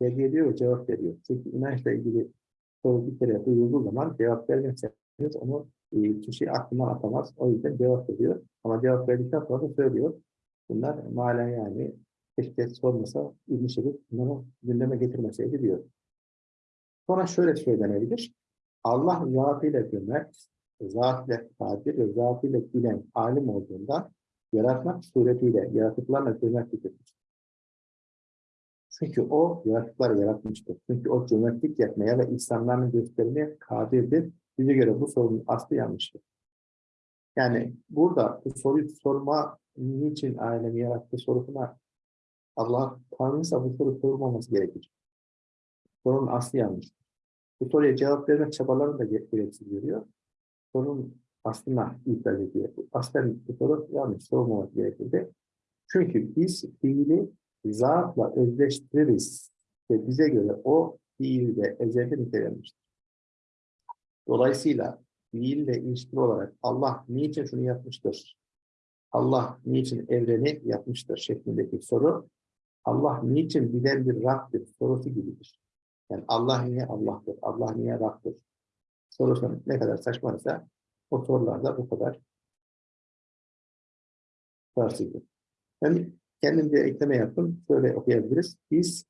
tercih ediyor cevap veriyor. Çünkü inançla ilgili soru bir kere duyulduğu zaman cevap vermezseniz onu e, kişi aklından atamaz. O yüzden cevap veriyor. Ama cevap verdikten sonra söylüyor. Bunlar malen yani keşke sormasa ilmi şerif bunları gündeme getirmeseydi diyor. Sonra şöyle söylenebilir. Allah zatıyla cömert, zatıyla kadir ve zatıyla bilen alim olduğunda yaratmak suretiyle yaratıklarla cömertliktir. Çünkü o yaratıkları yaratmıştır. Çünkü o cömertlik yapmaya ve insanların göstermeye kadirdir. Bize göre bu sorunun aslı yanlıştır. Yani burada bu soruyu sorma niçin alemi yarattı sorusuna Allah tanrıysa bu soru sorulmaması gerekir. Sorunun aslı yanlıştır. Bu soruya cevap vermek çabalarını da gereksiz görüyor. Sorunun aslına itiraz ediyor. Aslen soru yanlış sorulmaması gerekirdi. Çünkü biz fiili zatla özleştiririz ve bize göre o fiilde ezelde nitelenmiştir. Dolayısıyla fiille ilişkili olarak Allah niçin şunu yapmıştır? Allah niçin evreni yapmıştır şeklindeki soru Allah niçin bilen bir Rab'dir sorusu gibidir. Yani Allah niye Allah'tır? Allah niye Rab'dır? Sorusu ne kadar saçmaysa o sorularda bu kadar tutarsızdır. Ben kendim bir ekleme yaptım. Şöyle okuyabiliriz. Biz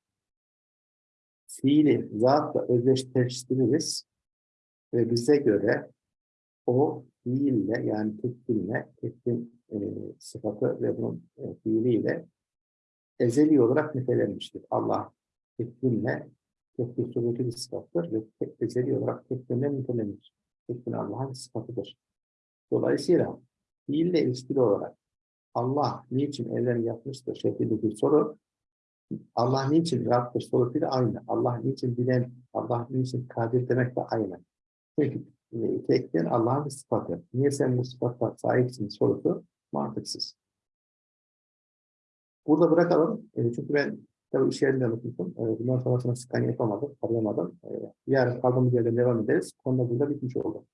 fiili zatla özdeşleştiririz ve bize göre o fiille yani tekbinle, tekbin e, sıfatı ve bunun e, fiiliyle ezeli olarak nitelenmiştir. Allah tekbinle tekbin sureti bir sıfattır ve tek, ezeli olarak tekbinle nitelenir. Tekbin Allah'ın sıfatıdır. Dolayısıyla fiille ilişkili olarak Allah niçin evreni yapmıştır şeklindeki soru Allah niçin Rab'dır sorusuyla aynı. Allah niçin bilen, Allah niçin kadir demek de aynı. Çünkü e, tekten Allah'ın bir sıfatı. Niye sen bu sıfatla sahipsin sorusu mantıksız. Burada bırakalım. E, çünkü ben tabii iş yerinde unutmuşum. E, bundan sonrasını skan yapamadım, arayamadım. E, yarın kaldığımız yerden devam ederiz. Konuda burada bitmiş oldu.